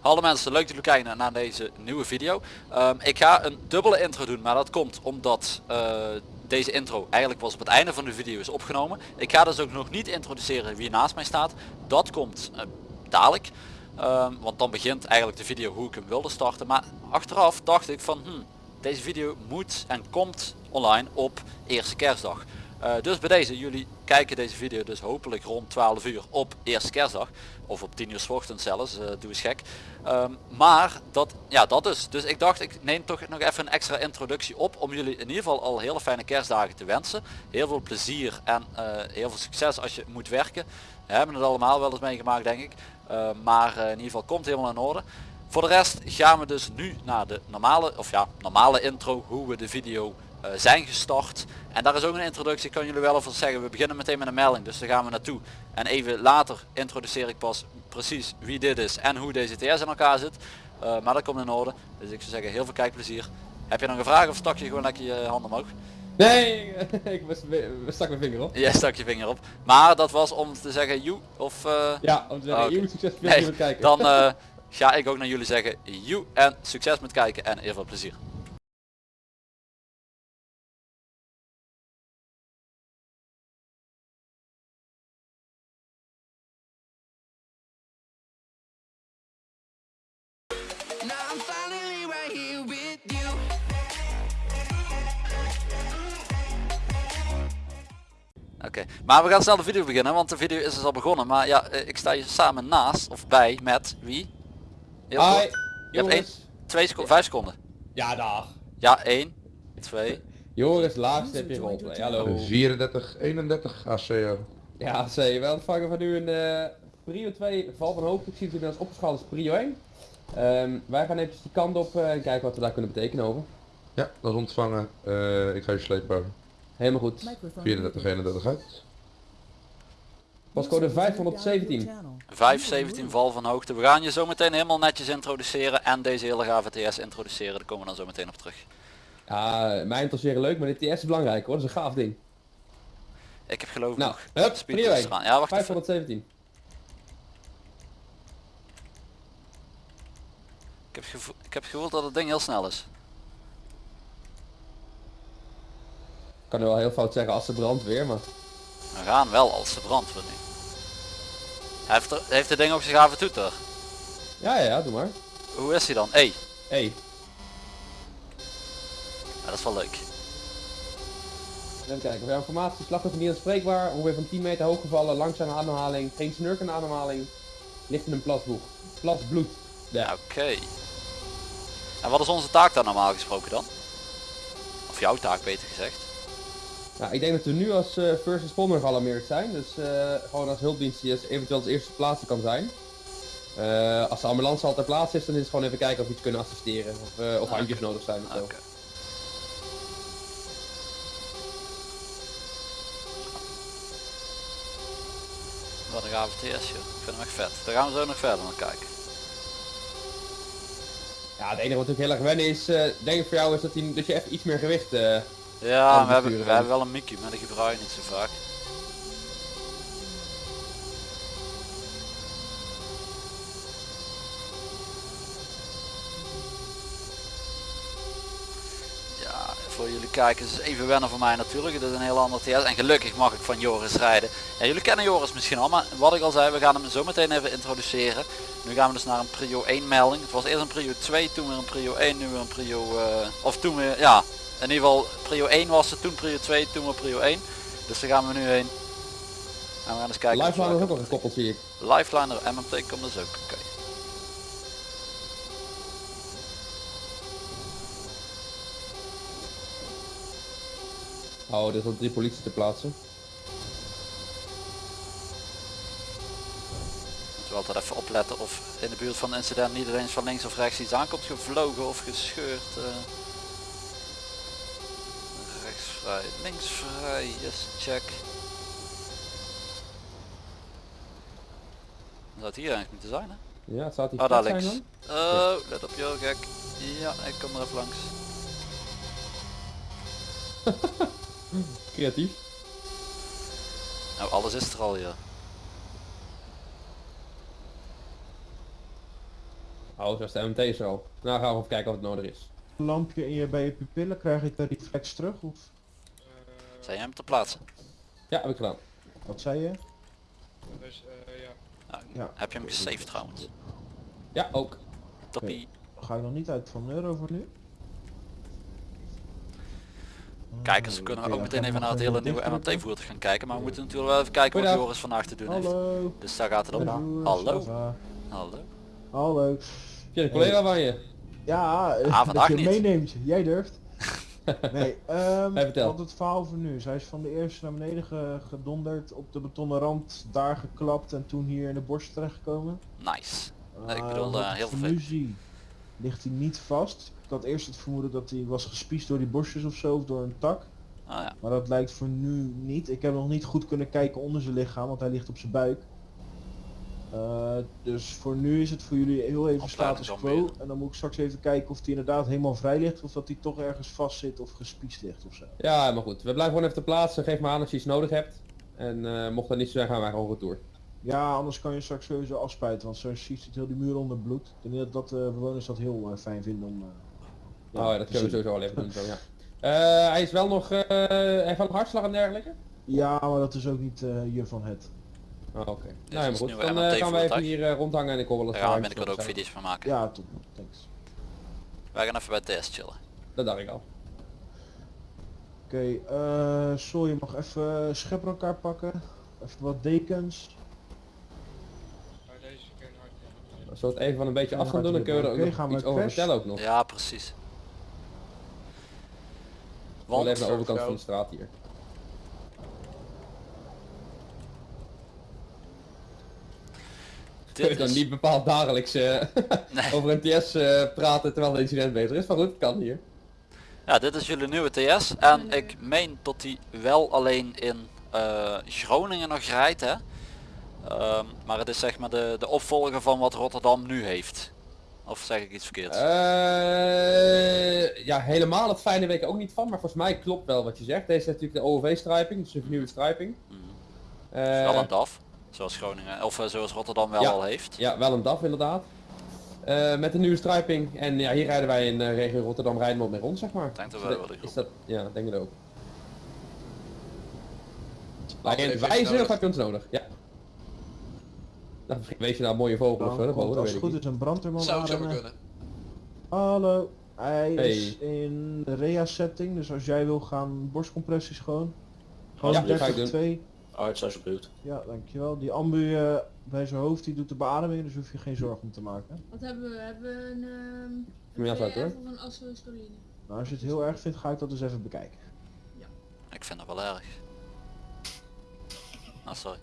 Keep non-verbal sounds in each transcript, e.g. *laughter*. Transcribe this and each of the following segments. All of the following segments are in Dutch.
Hallo mensen, leuk dat jullie kijken naar deze nieuwe video. Ehm, ik ga een dubbele intro doen, maar dat komt omdat eh, deze intro eigenlijk was op het einde van de video is opgenomen. Ik ga dus ook nog niet introduceren wie naast mij staat. Dat komt uh, dadelijk. Ehm, want dan begint eigenlijk de video hoe ik hem wilde starten. Maar achteraf dacht ik van, hmm, deze video moet en komt online op eerste kerstdag. Uh, dus bij deze, jullie kijken deze video dus hopelijk rond 12 uur op eerste kerstdag. Of op 10 uur s zelfs, uh, doe eens gek. Um, maar dat, ja dat is. Dus ik dacht ik neem toch nog even een extra introductie op om jullie in ieder geval al hele fijne kerstdagen te wensen. Heel veel plezier en uh, heel veel succes als je moet werken. We hebben het allemaal wel eens meegemaakt denk ik. maar in ieder geval komt helemaal in orde. Voor de rest gaan we dus nu naar de normale, of ja, normale intro, hoe we de video zijn gestart. En daar is ook een introductie, ik kan jullie wel alvast zeggen. We beginnen meteen met een melding, dus daar gaan we naartoe. En even later introduceer ik pas precies wie dit is en hoe deze TS in elkaar zit. Uh, maar dat komt in orde. Dus ik zou zeggen, heel veel kijkplezier. Heb je nog een vraag of stak je gewoon lekker je hand omhoog? Nee, *laughs* ik stak mijn vinger op. Ja, stak je vinger op. Maar dat was om te zeggen, you of... Uh... Ja, om te zeggen, oh, okay. succes met nee, kijken. Dan uh, *laughs* ga ik ook naar jullie zeggen, you en succes met kijken en heel veel plezier. Oké, maar we gaan snel de video beginnen, want de video is dus al begonnen. Maar ja, eh, ik sta hier samen naast, of bij, met wie? Heel Hi, Je hebt 1, 2 seconden, 5 seconden. Ja, dag. Ja, 1, 2. Joris, laagste heb je roleplay, hallo. 34, 31 ACO. Ja, AC, we ontvangen van u een uh, prio 2 val van hoogte. Ik zie het inmiddels opgeschaald als prio 1. Um, wij gaan even die kant op uh, en kijken wat we daar kunnen betekenen over. Ja, dat is ontvangen. Uh, ik ga je slepen. Helemaal goed. 34, 31 uit. Pascode 517. 517 val van hoogte. We gaan je zo meteen helemaal netjes introduceren en deze hele gave TS introduceren. Daar komen we dan zo meteen op terug. Ja, mij interesseren leuk, maar dit TS is belangrijk hoor. Dat is een gaaf ding. Ik heb geloof ik nou, nog hup, speed Ja, wacht 517. Ik heb, gevoel, ik heb gevoeld dat het ding heel snel is. Kan nu wel heel fout zeggen als ze weer, maar... We gaan wel als ze brandweer nu. Heeft, er, heeft het ding ook zijn gave toeter? Ja, ja, ja, doe maar. Hoe is hij dan? E. E. Ja, dat is wel leuk. Even kijken, voor informatie, slachtoffer niet aanspreekbaar, ongeveer van 10 meter hoog gevallen, langzame ademhaling, geen snurkende ademhaling, ligt in een plasboek. Plas bloed. Ja. Oké. En wat is onze taak dan normaal gesproken dan? Of jouw taak beter gezegd? Nou, ik denk dat we nu als uh, first responder gealarmeerd zijn. Dus uh, gewoon als hulpdienst die eventueel als eerste plaatsen kan zijn. Uh, als de ambulance al ter plaatse is, dan is het gewoon even kijken of we iets kunnen assisteren. Of, of handjes nodig zijn of zo. Okay. Wat een gave TS joh. Ik vind hem echt vet. Daar gaan we zo nog verder naar kijken. Ja, het enige wat natuurlijk heel erg wennen is, uh, denk ik voor jou, is dat, die, dat je even iets meer gewicht uh, Ja, we hebben, we hebben wel een Mickey, maar die gebruik je niet zo vaak. voor jullie kijkers is even wennen voor mij natuurlijk. Dit is een heel ander TS en gelukkig mag ik van Joris rijden. Ja, jullie kennen Joris misschien al, maar wat ik al zei, we gaan hem zo meteen even introduceren. Nu gaan we dus naar een prio 1 melding. Het was eerst een prio 2, toen weer een prio 1, nu weer een prio, uh, of toen weer, ja, in ieder geval prio 1 was het, toen prio 2, toen weer prio 1. Dus daar gaan we nu heen. En we gaan eens kijken. Lifeliner is ook nog gekoppeld zie ik. Lifeliner, MMT komt dus ook, oké. Okay. Oh, er is drie politie te plaatsen. Moeten we altijd even opletten of in de buurt van het incident niet eens van links of rechts iets aankomt gevlogen of gescheurd. Uh. Vrij, links vrij, yes, check. Dat zou het hier eigenlijk moeten zijn hè? Ja, het staat hier oh, daar links. Oh, let op joh, gek. Ja, ik kom er even langs. *laughs* Creatief. Nou, alles is er al, ja. Oh, zo is de MT er al. Nou gaan we even kijken of het nodig is. Een lampje in je, bij je pupillen, krijg ik de reflex terug? Of Zijn jij hem te plaatsen? Ja, heb ik gedaan. wat zei je? Dus eh, ja. Nou, Ja. Heb je hem gesaved trouwens? Ja, ook. Toppie. Ga ik nog niet uit van euro voor nu? Kijkers kunnen oké, ook ja, meteen even naar het hele nieuwe dichtdrukken. MMT-voertuig gaan kijken. Maar we moeten natuurlijk wel even kijken wat. Joris vandaag te doen heeft. Hallo. Dus daar gaat het om. Hallo. Hallo. Hallo. Heb je een collega van je? Ja, eh, Ah, vandaag dat je niet. hem meeneemt. Jij durft. *laughs* nee, ehm vertel. wat het verhaal voor nu. Zij is van de eerste naar beneden ge- gedonderd, op de betonnen rand, daar geklapt en toen hier in de borst terechtgekomen. Nice. Nee, ik Eh, bedoel, ik heel veel nu zie, ligt hij niet vast. Ik had eerst het vermoeden dat hij was gespiest door die borstjes of zo, of door een tak. Ah ja. Maar dat lijkt voor nu niet. Ik heb nog niet goed kunnen kijken onder zijn lichaam, want hij ligt op zijn buik. Eh, dus voor nu is het voor jullie heel even status quo. En dan moet ik straks even kijken of hij inderdaad helemaal vrij ligt of dat hij toch ergens vast zit of gespiest ligt of zo. Ja, maar goed. We blijven gewoon even te plaatsen. Geef me aan als je iets nodig hebt. En eh, mocht dat niet zo zijn, gaan wij gewoon retour. Ja, anders kan je straks sowieso afspuiten, want zo ziet het heel die muur onder bloed. Ik denk dat, dat de bewoners dat heel eh, fijn vinden om... eh, oh ja, dat kunnen we sowieso even doen. Zo, ja. *laughs* Eh, hij is wel nog... eh hij heeft wel hartslag en dergelijke? Ja, maar dat is ook niet eh, hier van het. Oh, oké. is Nou ja, goed. Dan eh, gaan we even hier eh, rondhangen en ik hoor wel eens Daar gaan we waar binnenkort ook video's van maken. Ja, top. Thanks. Wij gaan even bij TS chillen. Dat dacht ik al. Oké, eh Sol, je mag even scheppen elkaar pakken. Even wat dekens. Als we het even van een beetje Ja, afstand doen, dan kun je er ook nog gaan we iets over vertellen ook nog. Ja, precies. Wel even Want, naar de overkant van de straat hier. Dit dan is... niet bepaald dagelijks eh, *laughs* Nee. over een TS eh, praten terwijl het incident bezig is. Maar goed, het kan hier. Ja, dit is jullie nieuwe TS. En ik meen dat die wel alleen in eh, Groningen nog rijdt, hè. Ehm, maar het is zeg maar de, de opvolger van wat Rotterdam nu heeft. Of zeg ik iets verkeerds? Eh, ja, helemaal het fijne ik ook niet van, maar volgens mij klopt wel wat je zegt. Deze is natuurlijk de OOV-striping, dus de vernieuwde striping. Mhm. Eh, wel een DAF. Zoals Groningen, of eh, zoals Rotterdam wel Ja. al heeft. ja, wel een DAF inderdaad. Eh, met de nieuwe striping. En ja, hier rijden wij in de regio Rotterdam rijden we op mee rond, zeg maar. denk dat wel de is dat, ja, ik denk het ook. Even wijzen nodig. of heb je ons nodig? Ja. Nou, wees je nou een mooie vogel of zo, Dan dat komt boven, als weet het ik goed is een brandweerman Zou aanrennen. kunnen. Hallo. Hij Hey. is in de rea setting, dus als jij wil gaan borstcompressies gewoon. Gewoon Ja, dat ga ik 30 2. Arts alsjeblieft. Ja, dankjewel. Die ambu eh, bij zijn hoofd die doet de beademing, dus hoef je geen zorgen om te maken. Wat hebben we? Hebben we een, ehm Kom je een uit, hoor. VF of een asystoline? Nou, als je het heel erg vindt, ga ik dat dus even bekijken. Ik vind dat wel erg. Ah, sorry.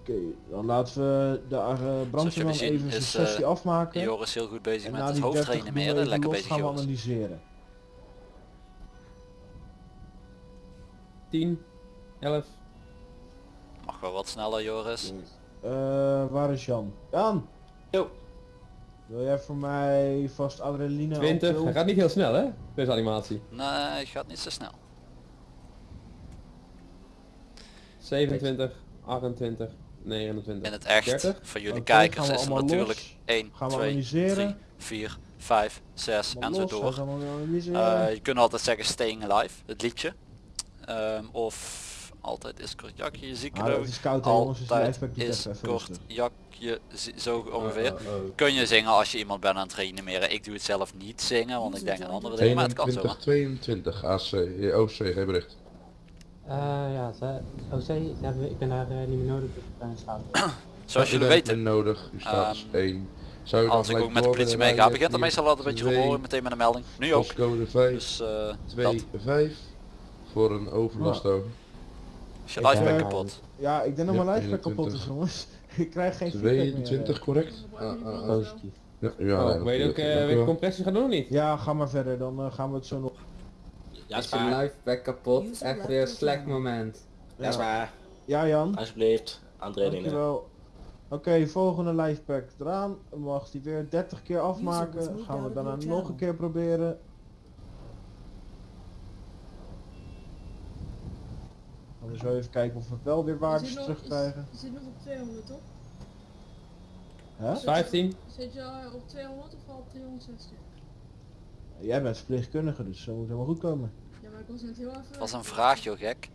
Oké, dan laten we de uh, brandweerman even zijn is, sessie eh, afmaken. Joris heel goed bezig en met het die 30 doen we hoofdtrainen even Lekker bezig gaan Joris. analyseren. 10, 11. Mag wel wat sneller Joris. Eh, waar is Jan? Jan! Yo. Wil jij voor mij vast adrenaline 20. alcohol? Hij gaat niet heel snel hè, deze animatie. Nee, gaat niet zo snel. 27, 28, 29. In het echt, 30? voor jullie kijkers is er allemaal natuurlijk los. 1, Gaan we 2, analyseren. 3, 4, 5, 6 Maar en zo door. Eh, je kunt altijd zeggen Staying Alive, het liedje. Ehm, of altijd is kort jakje, zieke Ah, het is koud jongens, Altijd doet is kort jakje, zo ongeveer. Eh, eh, eh. Kun je zingen als je iemand bent aan het reanimeren. Ik doe het zelf niet zingen, want ik denk aan andere dingen, maar het kan zo. 21, 22 AC, OC, geen bericht. Eh ja, ze, OC, ze hebben, ik ben daar eh, niet meer nodig, dus staat. *clears throat* Zoals jullie weten, nodig, u staat Ehm, 1. Zou je dan als ik ook met de politie meega, begint Vier, meestal altijd een beetje meteen met een melding. Nu ook. Postcode 5, Dus eh 2, dat. 5 voor een overlast over. Is je live Ja. kapot. Ja, ik denk dat Ja, mijn lijfpack kapot is 21. jongens. *laughs* ik krijg geen feedback meer. 22 eh. correct? Ah, ah, ah. Ja, ja, Oh, eh, doen of niet? Ja, ga maar verder, dan eh, gaan we het zo nog... Ja, is Is je liveback kapot? Echt weer een slecht moment. Ja, is waar. Ja Jan, Alsjeblieft. Aandredingen. dankjewel. Oké, volgende livepack eraan. Mag die weer 30 keer afmaken. Gaan we daarna nog een keer proberen. Zullen we even kijken of we wel weer waardes terugkrijgen. Je zit nog op 200 toch? Hè? 15. Zit je al op 200 of al op 360? Jij bent verpleegkundige, dus dat moet helemaal goed komen. Ja, maar ik was net heel even... Dat was een vraag joh gek.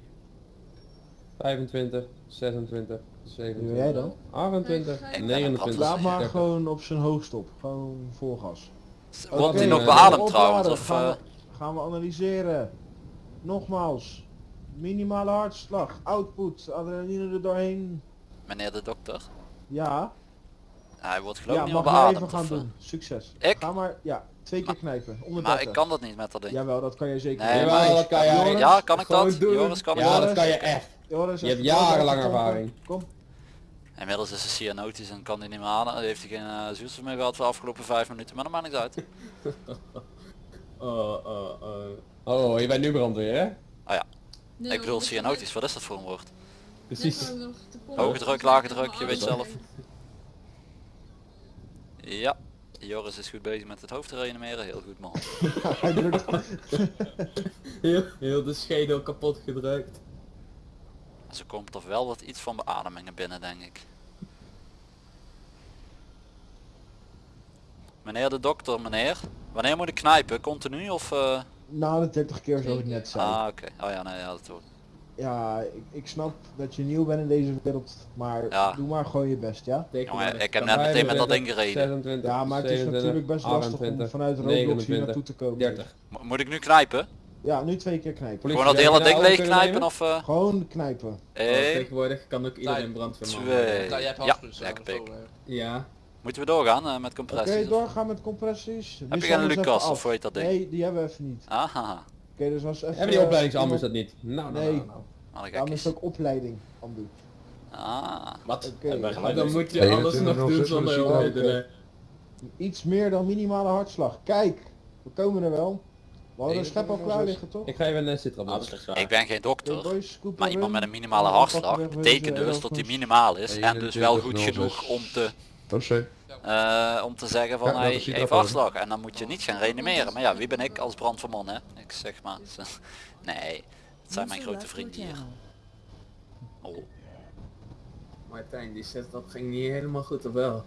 25, 26, Wie 27, ben jij dan? 28, Ik ben 29. Laat maar 30. gewoon op zijn hoogst op. Gewoon vol gas. Wordt hij nog eh, beademd trouwens? Of, gaan, eh, we, gaan we analyseren. Nogmaals. Minimale hartslag, output, adrenaline er doorheen. meneer de dokter? Ja, Hij wordt geloof ik ja niet meer beademd. gaan of, eh, doen. Succes. Ik? Ga maar, ja, twee keer knijpen. Onder Maar 30. ik kan dat niet met dat ding. Jawel, dat kan je zeker Nee, doen. Jawel, maar dat kan. Joris, Ja, kan ik dat? doen. Joris, kan ik Ja, dat? kan je echt. Joris, Je hebt pompen. ervaring. Kom. Inmiddels is hij cyanotisch en kan hij niet meer aan. Heeft hij geen uh, zuurstof meer gehad voor de afgelopen vijf minuten, maar dat maakt niks uit. *laughs* Oh, oh, oh. Oh, je bent nu brandweer hè? Nee, ik bedoel cyanotisch, wat is dat voor een woord? Precies. Hoge druk, lage druk, je weet zelf. Ja, Joris is goed bezig met het hoofd te reanimeren, heel goed man. *laughs* Heel, heel de schedel kapot gedrukt. Ze komt toch wel wat iets van beademingen binnen denk ik. Meneer de dokter, meneer. Wanneer moet ik knijpen? Continu of... eh, Na de 30 keer zoals ik net zei. Ah oké, oh ja nee, ja, dat hoort. Ja, ik, ik snap dat je nieuw bent in deze wereld, maar Ja. doe maar gewoon je best, ja? Jongen, ik heb net meteen met dat ding gereden. 26, Ja, maar het is 27, natuurlijk best lastig om 28, vanuit Roblox hier 29, naartoe te komen. 30. Mo- Moet ik nu knijpen? Ja, nu twee keer knijpen. Politie, Gewoon dat hele ding leeg knijpen of... eh Gewoon knijpen. Oh, tegenwoordig kan ook iedereen brandweerman worden. twee... Jij hebt Ja, lekker pik. Ja. Moeten we doorgaan eh, met Oké, compressies? of- doorgaan met compressies. Heb je geen even Lucas of hoe heet dat ding? Nee, die hebben we even niet. Aha, Oké, dus als even... Hebben die eh, opleidingsambu's dat niet? Nou, nou, Nee. nou, nou. een Daarom is het ook opleiding, Ambu. Ah, Wat? Dan moet je 21, alles nog doen 06 zonder hulpmiddelen. Iets meer dan minimale hartslag. Kijk, we komen er wel. We hadden een 21, schep al klaar 06. liggen, toch? Ik ga even een sit Ah, ik ben geen dokter. Maar iemand met een minimale Allemaal hartslag betekent dus dat die minimaal is en dus wel goed 21, genoeg om te, Eh, om te zeggen van Ja, heeft trap hartslag en dan moet je niet gaan reanimeren. Maar ja, wie ben ik als brandweerman hè? Ik zeg maar, *laughs* nee, het zijn mijn grote vrienden hier. Oh, Martijn, die set dat ging niet helemaal goed of wel?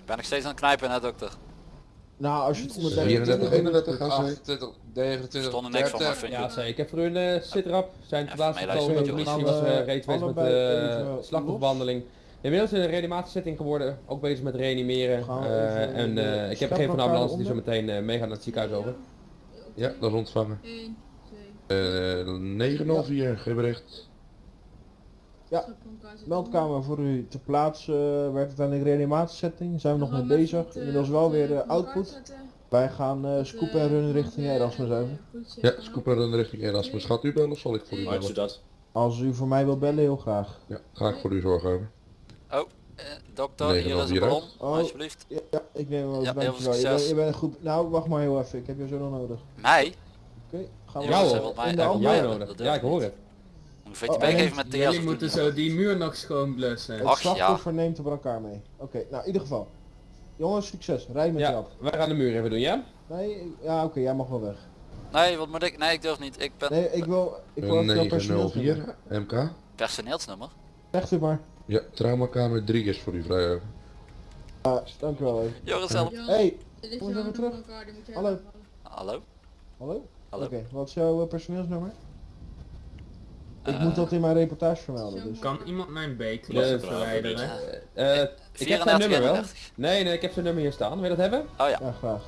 ik ben nog steeds aan het knijpen hè dokter. Nou, als je het onder 34, 31, gaan ze. 28, 29, Stond er niks van, maar 30. vind Ja, zei, ik heb voor hun uh, sitrap. Zijn Even plaats meeluisteren gekomen. met De was uh, reeds bezig met de even slachtofferbehandeling. Inmiddels in een reanimatiesetting geworden. Ook bezig met reanimeren. Eh, even en eh, ik heb geen van de ambulance die zo onder? meteen uh, meegaan naar het ziekenhuis over. Ja, dat is ontvangen. 1, 2, Eh 904, geen bericht. Ja, Meldkamer voor u te plaatsen. werd het aan de reanimatiesetting. Zijn we nog mee bezig. Inmiddels wel weer eh, output. Wij gaan eh scoop en runnen richting Erasmus over. Ja, scooper dan richting Erasmus. Gaat u bellen of zal ik voor u bellen? dat? Als u voor mij wil bellen, heel graag. Ja, ga ik voor u zorgen over. Oh, eh, dokter, Nee, hier is een hier, hè? ballon, Oh. alsjeblieft. Ja, ja, ik neem hem. Ja, heel veel. Je bent, succes. je bent goed. Nou, wacht maar heel even. Ik heb je zo nog nodig. Mij? Oké, gaan we Ja, Jou ze hoor. wil mij in de echt hand nodig. dat durf Ja, ik hoor het. Moet ik een Oh, beetje en meegeven met Jullie Thea. moeten zo die muur nog schoon blussen. Het Ach, ja. slachtoffer neemt de brancard mee. Oké, nou in ieder geval. Jongens, succes. Rij met Ja, Jap. wij gaan de muur even doen, ja? Nee, ja oké, jij mag wel weg. Nee, wat moet ik? Nee, ik durf niet. Ik ben Nee, ik wil, ik wil Een even jouw personeelsnummer. 904, MK. personeelsnummer. Zegt u maar. Ja, traumakamer 3 is voor u vrij over. Ja, dankjewel. hè. Joris help. Hey, Kom eens even terug. elkaar, die moet jij Hallo. Hallo? hallo? Hallo? Oké, wat is jouw eh, personeelsnummer? Ik Eh, moet dat in mijn reportage vermelden, dus. Kan iemand mijn dat verwijderen? Eh, ik heb zijn 34, nummer wel. 31. Nee, nee, ik heb zijn nummer hier staan. Wil je dat hebben? Oh ja. Ja, graag.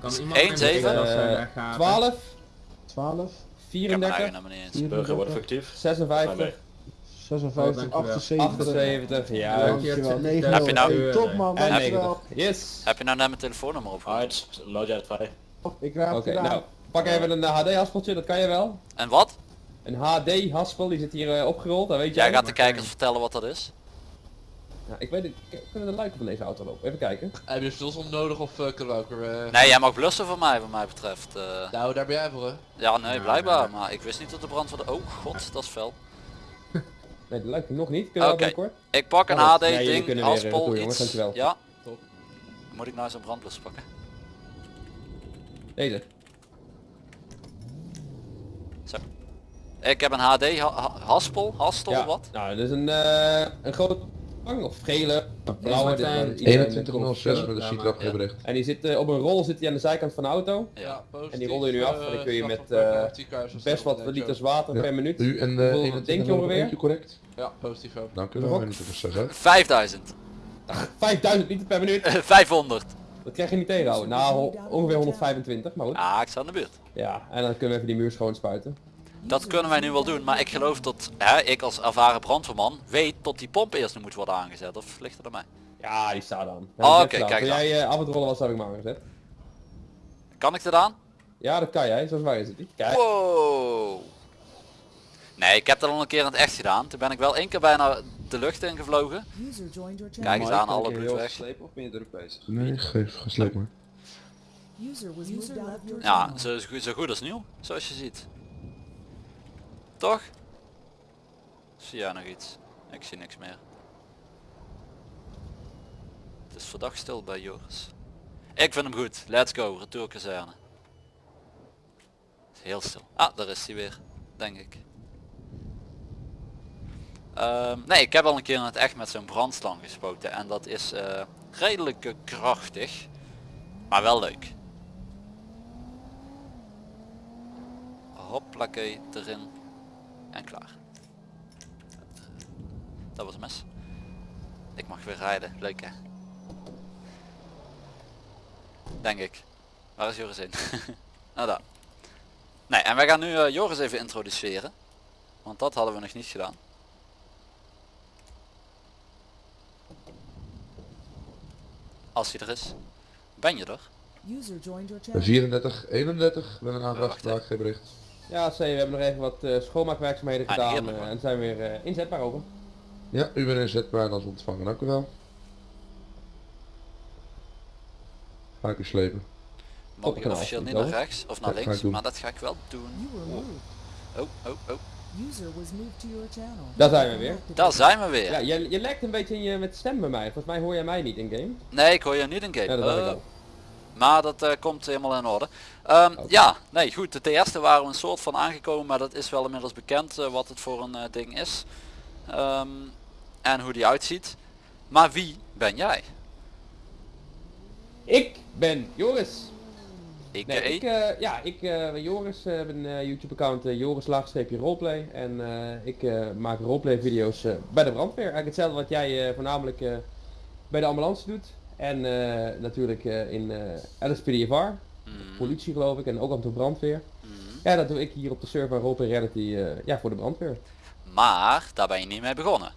Kan iemand één, mijn zeven? B-klasse Eh, weggaven? 12, 12, Ik heb mijn 34, eigen nummer niet eens. Burger wordt 54, fictief. 56, 56, Oh, dankjewel. 78. 78, ja. Dankjewel, 9 Heb je nou- top man, dankjewel. 90. Yes. Heb je nou net mijn telefoonnummer? Alright, nood jij het vrij. Ik raad Oké, nou, pak even een HD-haspeltje, dat kan je wel. En wat? Een HD-haspel, die zit hier eh, opgerold, dat weet jij. Jij gaat de kijkers vertellen wat dat is. Ja, ik weet het, kunnen de luiken van deze auto lopen? Even kijken. Heb je stilstand nodig of eh, kunnen we ook weer... eh, Nee, jij mag blussen voor mij, wat mij betreft. eh. Nou, daar ben jij voor hè. ja, nee, blijkbaar. Maar ik wist niet dat de brand van de... Oh, god, dat is fel. Nee, de luiken nog niet. Kunnen we Oké. wel binnenkort? Ik pak een Oh, HD nee, jullie ding, kunnen weer, jongens, iets. dankjewel. Ja. Top. Moet ik nou zo'n brandblus pakken? Deze. Ik heb een HD ha- ha- haspel, hastel, Ja, wat? nou, dat is een, eh een grote of gele, blauwe. dit- Martijn. dit- iedereen- 2106 met maar- gebericht. En die zit eh, op een rol zit hij aan de zijkant van de auto. Ja. positief, En die rollen je nu af en dan kun je eh, met, eh, Best wat liters water Ja. per minuut. U en uh, denk je ongeveer? correct? Ja, positief ook. Dank u wel, Rob? meneer de Verstegen. 5000. 5000 liter per minuut. *laughs* 500. Dat krijg je niet tegenhouden. Nou, ongeveer 125, maar goed. Ah, ik sta in de buurt. Ja, en dan kunnen we even die muur schoon spuiten. Dat kunnen wij nu wel doen, maar ik geloof dat hè, ik als ervaren brandweerman weet dat die pomp eerst nog moet worden aangezet. Of ligt het aan mij? Ja, die staat dan. Oh, oké, kijk Als dan. jij eh, af het rollen was, heb ik hem aangezet. Kan ik dit aan? Ja, dat kan jij. Zo zwaar is het niet. Kijk. Wow. Nee, ik heb dat al een keer in het echt gedaan. Toen ben ik wel één keer bijna de lucht ingevlogen. Kijk eens aan, alle bloed weg. of ben je druk bezig? Nee, geef, gesleept maar. Ja, zo, zo goed als nieuw, zoals je ziet. Toch? Zie jij nog iets? Ik zie niks meer. Het is verdacht stil bij Joris. Ik vind hem goed. Let's go, retourkazerne. Heel stil. Ah, daar is hij weer. Denk ik. Ehm, nee, ik heb al een keer in het echt met zo'n brandslang gespoten. En dat is eh, redelijk krachtig. Maar wel leuk. Hoppakee erin. En klaar. Dat was een mes. Ik mag weer rijden. Leuk hè? Denk ik. Waar is Joris heen? *laughs* nou daar. Nee, en wij gaan nu eh, Joris even introduceren. Want dat hadden we nog niet gedaan. Als hij er is. Ben je er? 34, 31 met een aanvraag geen bericht. Ja, C, we hebben nog even wat eh, schoonmaakwerkzaamheden Ah, gedaan eh, en zijn weer eh, inzetbaar over. Ja, u bent inzetbaar en als ontvangen, dank u wel. Ga ik u slepen. Mag ik officieel niet naar rechts of naar Ja, links, maar dat ga ik wel doen. Oh, oh, oh. Daar zijn we weer. Daar zijn we weer. Ja, je, je lekt een beetje in je met stem bij mij. Volgens mij hoor jij mij niet in game. Nee, ik hoor je niet in game. Ja, dat dacht ik Eh, al. Maar dat eh, komt helemaal in orde. Ehm. Ja, nee goed, de eerste waren we een soort van aangekomen, maar dat is wel inmiddels bekend eh, wat het voor een eh, ding is. Ehm, en hoe die uitziet. Maar wie ben jij? Ik ben Joris. Ik, Nee, ik, ja, ik ben Joris, eh, heb een YouTube account Joris laagstreepje roleplay en ik maak roleplay video's bij de brandweer. Eigenlijk hetzelfde wat jij voornamelijk bij de ambulance doet en eh, natuurlijk eh, in eh LSPDFR, mm, politie geloof ik en ook en toe brandweer. mm. Ja, dat doe ik hier op de server Roleplay Reality eh, ja, voor de brandweer. Maar daar ben je niet mee begonnen.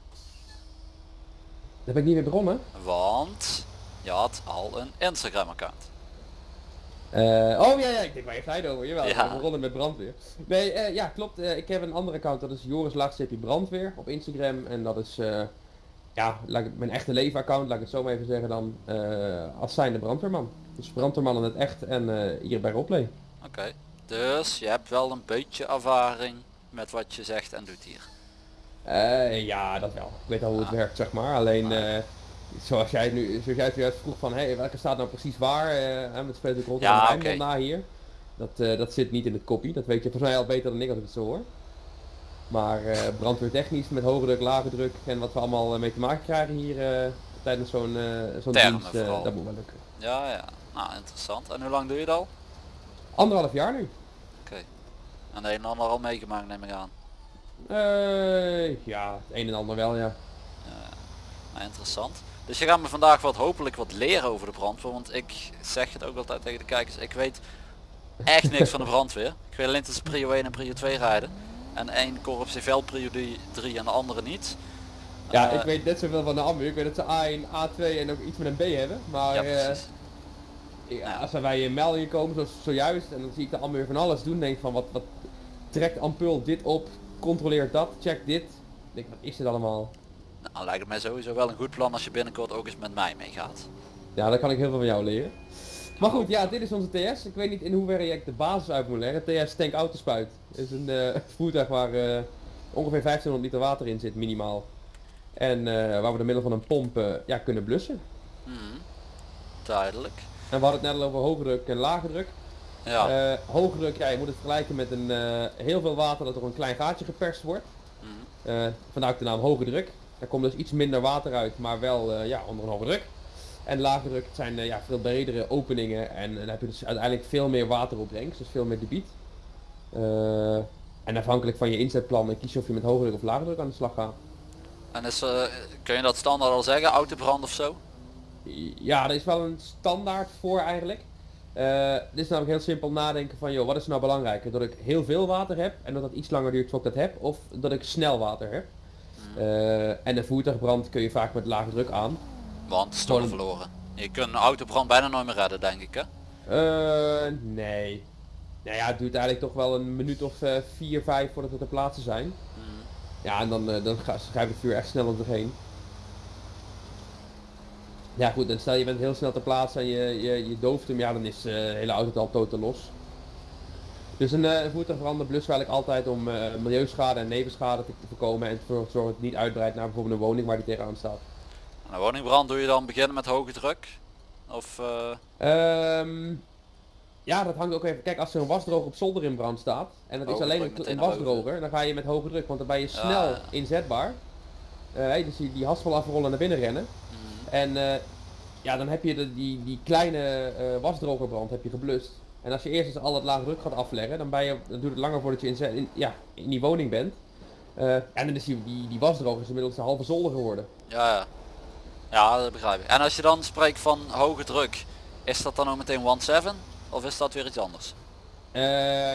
Daar ben ik niet mee begonnen. Want je had al een Instagram account. Oh ja, ja, ik denk waar je het over. Jawel, Ja. ben begonnen met brandweer. Nee, ja klopt. ik heb een andere account, dat is Joris laagstreepje brandweer op Instagram. En dat is, ja, laat ik, mijn echte leven account, laat ik het zo maar even zeggen dan, eh, als zijnde brandweerman. Dus brandweerman in het echt en eh, hier bij Roleplay. Oké. Dus je hebt wel een beetje ervaring met wat je zegt en doet hier. Eh, ja, dat wel. Ik weet al hoe het Ah. werkt, zeg maar. Alleen, eh, zoals jij nu, zoals jij het juist vroeg van, hé, welke staat nou precies waar? en met ik rond Ja, de oké. na hier. Dat, dat zit niet in het kopie. Dat weet je volgens mij al beter dan ik als ik het zo hoor. Maar eh brandweertechnisch met hoge druk, lage druk en wat we allemaal eh, mee te maken krijgen hier eh, tijdens zo'n zo'n dienst, dat moet wel lukken. Ja, ja. Nou, interessant. En hoe lang doe je het al? Anderhalf jaar nu. En de een en ander al meegemaakt neem ik aan. Ja, het een en ander wel, ja. Nou, interessant. Dus je gaat me vandaag wat hopelijk wat leren over de brandweer. Want ik zeg het ook altijd tegen de kijkers. Ik weet echt niks van de brandweer. Ik weet alleen dat ze prio 1 en prio 2 rijden. En één korps heeft wel prio 3 en de andere niet. Ja, Eh, ik weet net zoveel van de ambu. Ik weet dat ze A1, A2 en ook iets met een B hebben. Maar Ja, eh. Ja, als er bij een meldingen komen zoals zojuist en dan zie ik de Amber van alles doen, denk van wat, wat trekt Ampul dit op, controleert dat, check dit. Ik denk wat is dit allemaal? Nou, lijkt het mij sowieso wel een goed plan als je binnenkort ook eens met mij meegaat. Ja, daar kan ik heel veel van jou leren. Maar goed, ja, dit is onze TS. Ik weet niet in hoeverre je de basis uit moet leggen. TS tank autospuit. Is een eh, *laughs* voertuig waar eh, ongeveer 1500 liter water in zit, minimaal. En eh, waar we door middel van een pomp ja, kunnen blussen. Mhm. Duidelijk. En we hadden het net al over hoge druk en lage druk. Ja. Hoge druk, ja, je moet het vergelijken met een heel veel water dat door een klein gaatje geperst wordt. Eh vandaar ook de naam hoge druk. Er komt dus iets minder water uit, maar wel ja, onder een hoge druk. En lage druk zijn eh, ja, veel bredere openingen en, dan heb je dus uiteindelijk veel meer wateropbrengst, dus veel meer debiet. Eh, en afhankelijk van je inzetplan kies je of je met hoge druk of lage druk aan de slag gaat. En is, eh, kun je dat standaard al zeggen? Autobrand of zo? Ja, er is wel een standaard voor eigenlijk. Dit is namelijk heel simpel nadenken van, joh, wat is nou belangrijker? Dat ik heel veel water heb en dat het iets langer duurt tot ik dat heb, of dat ik snel water heb. Eh, en een voertuigbrand kun je vaak met lage druk aan. Want Gewoon- verloren. Je kunt een autobrand bijna nooit meer redden, denk ik hè? Eh, nee. Nou ja, het duurt eigenlijk toch wel een minuut of eh, vier, vijf voordat we ter plaatse zijn. Mhm. Ja, en dan, eh, dan schrijft het vuur echt snel om zich heen. Ja goed, dan stel je bent heel snel ter plaatse en je, je, je dooft hem, ja dan is eh, de hele auto al totaal los. Dus een uh, voertuigbranden blussen we eigenlijk altijd om eh, milieuschade en nevenschade te voorkomen en ervoor te zorgen dat het niet uitbreidt naar bijvoorbeeld een woning waar die tegenaan staat. En een woningbrand doe je dan beginnen met hoge druk? Of Ehm, ja, dat hangt ook even. Kijk, als er een wasdroger op zolder in brand staat en dat is Hoge alleen een, wasdroger, dan ga je met hoge druk, want dan ben je Ja, snel ja. inzetbaar. Eh, dus die, die haspel afrollen en naar binnen rennen. mhm. En eh, ja, dan heb je de, die, die kleine wasdrogerbrand heb je geblust. En als je eerst eens al het lage druk gaat afleggen, dan, ben je, dan duurt het langer voordat je in, in, ja, in die woning bent. En dan is die, die, die wasdroger is inmiddels een halve zolder geworden. ja, ja. Ja, dat begrijp ik. En als je dan spreekt van hoge druk, is dat dan ook meteen 1.7? Of is dat weer iets anders? Eh,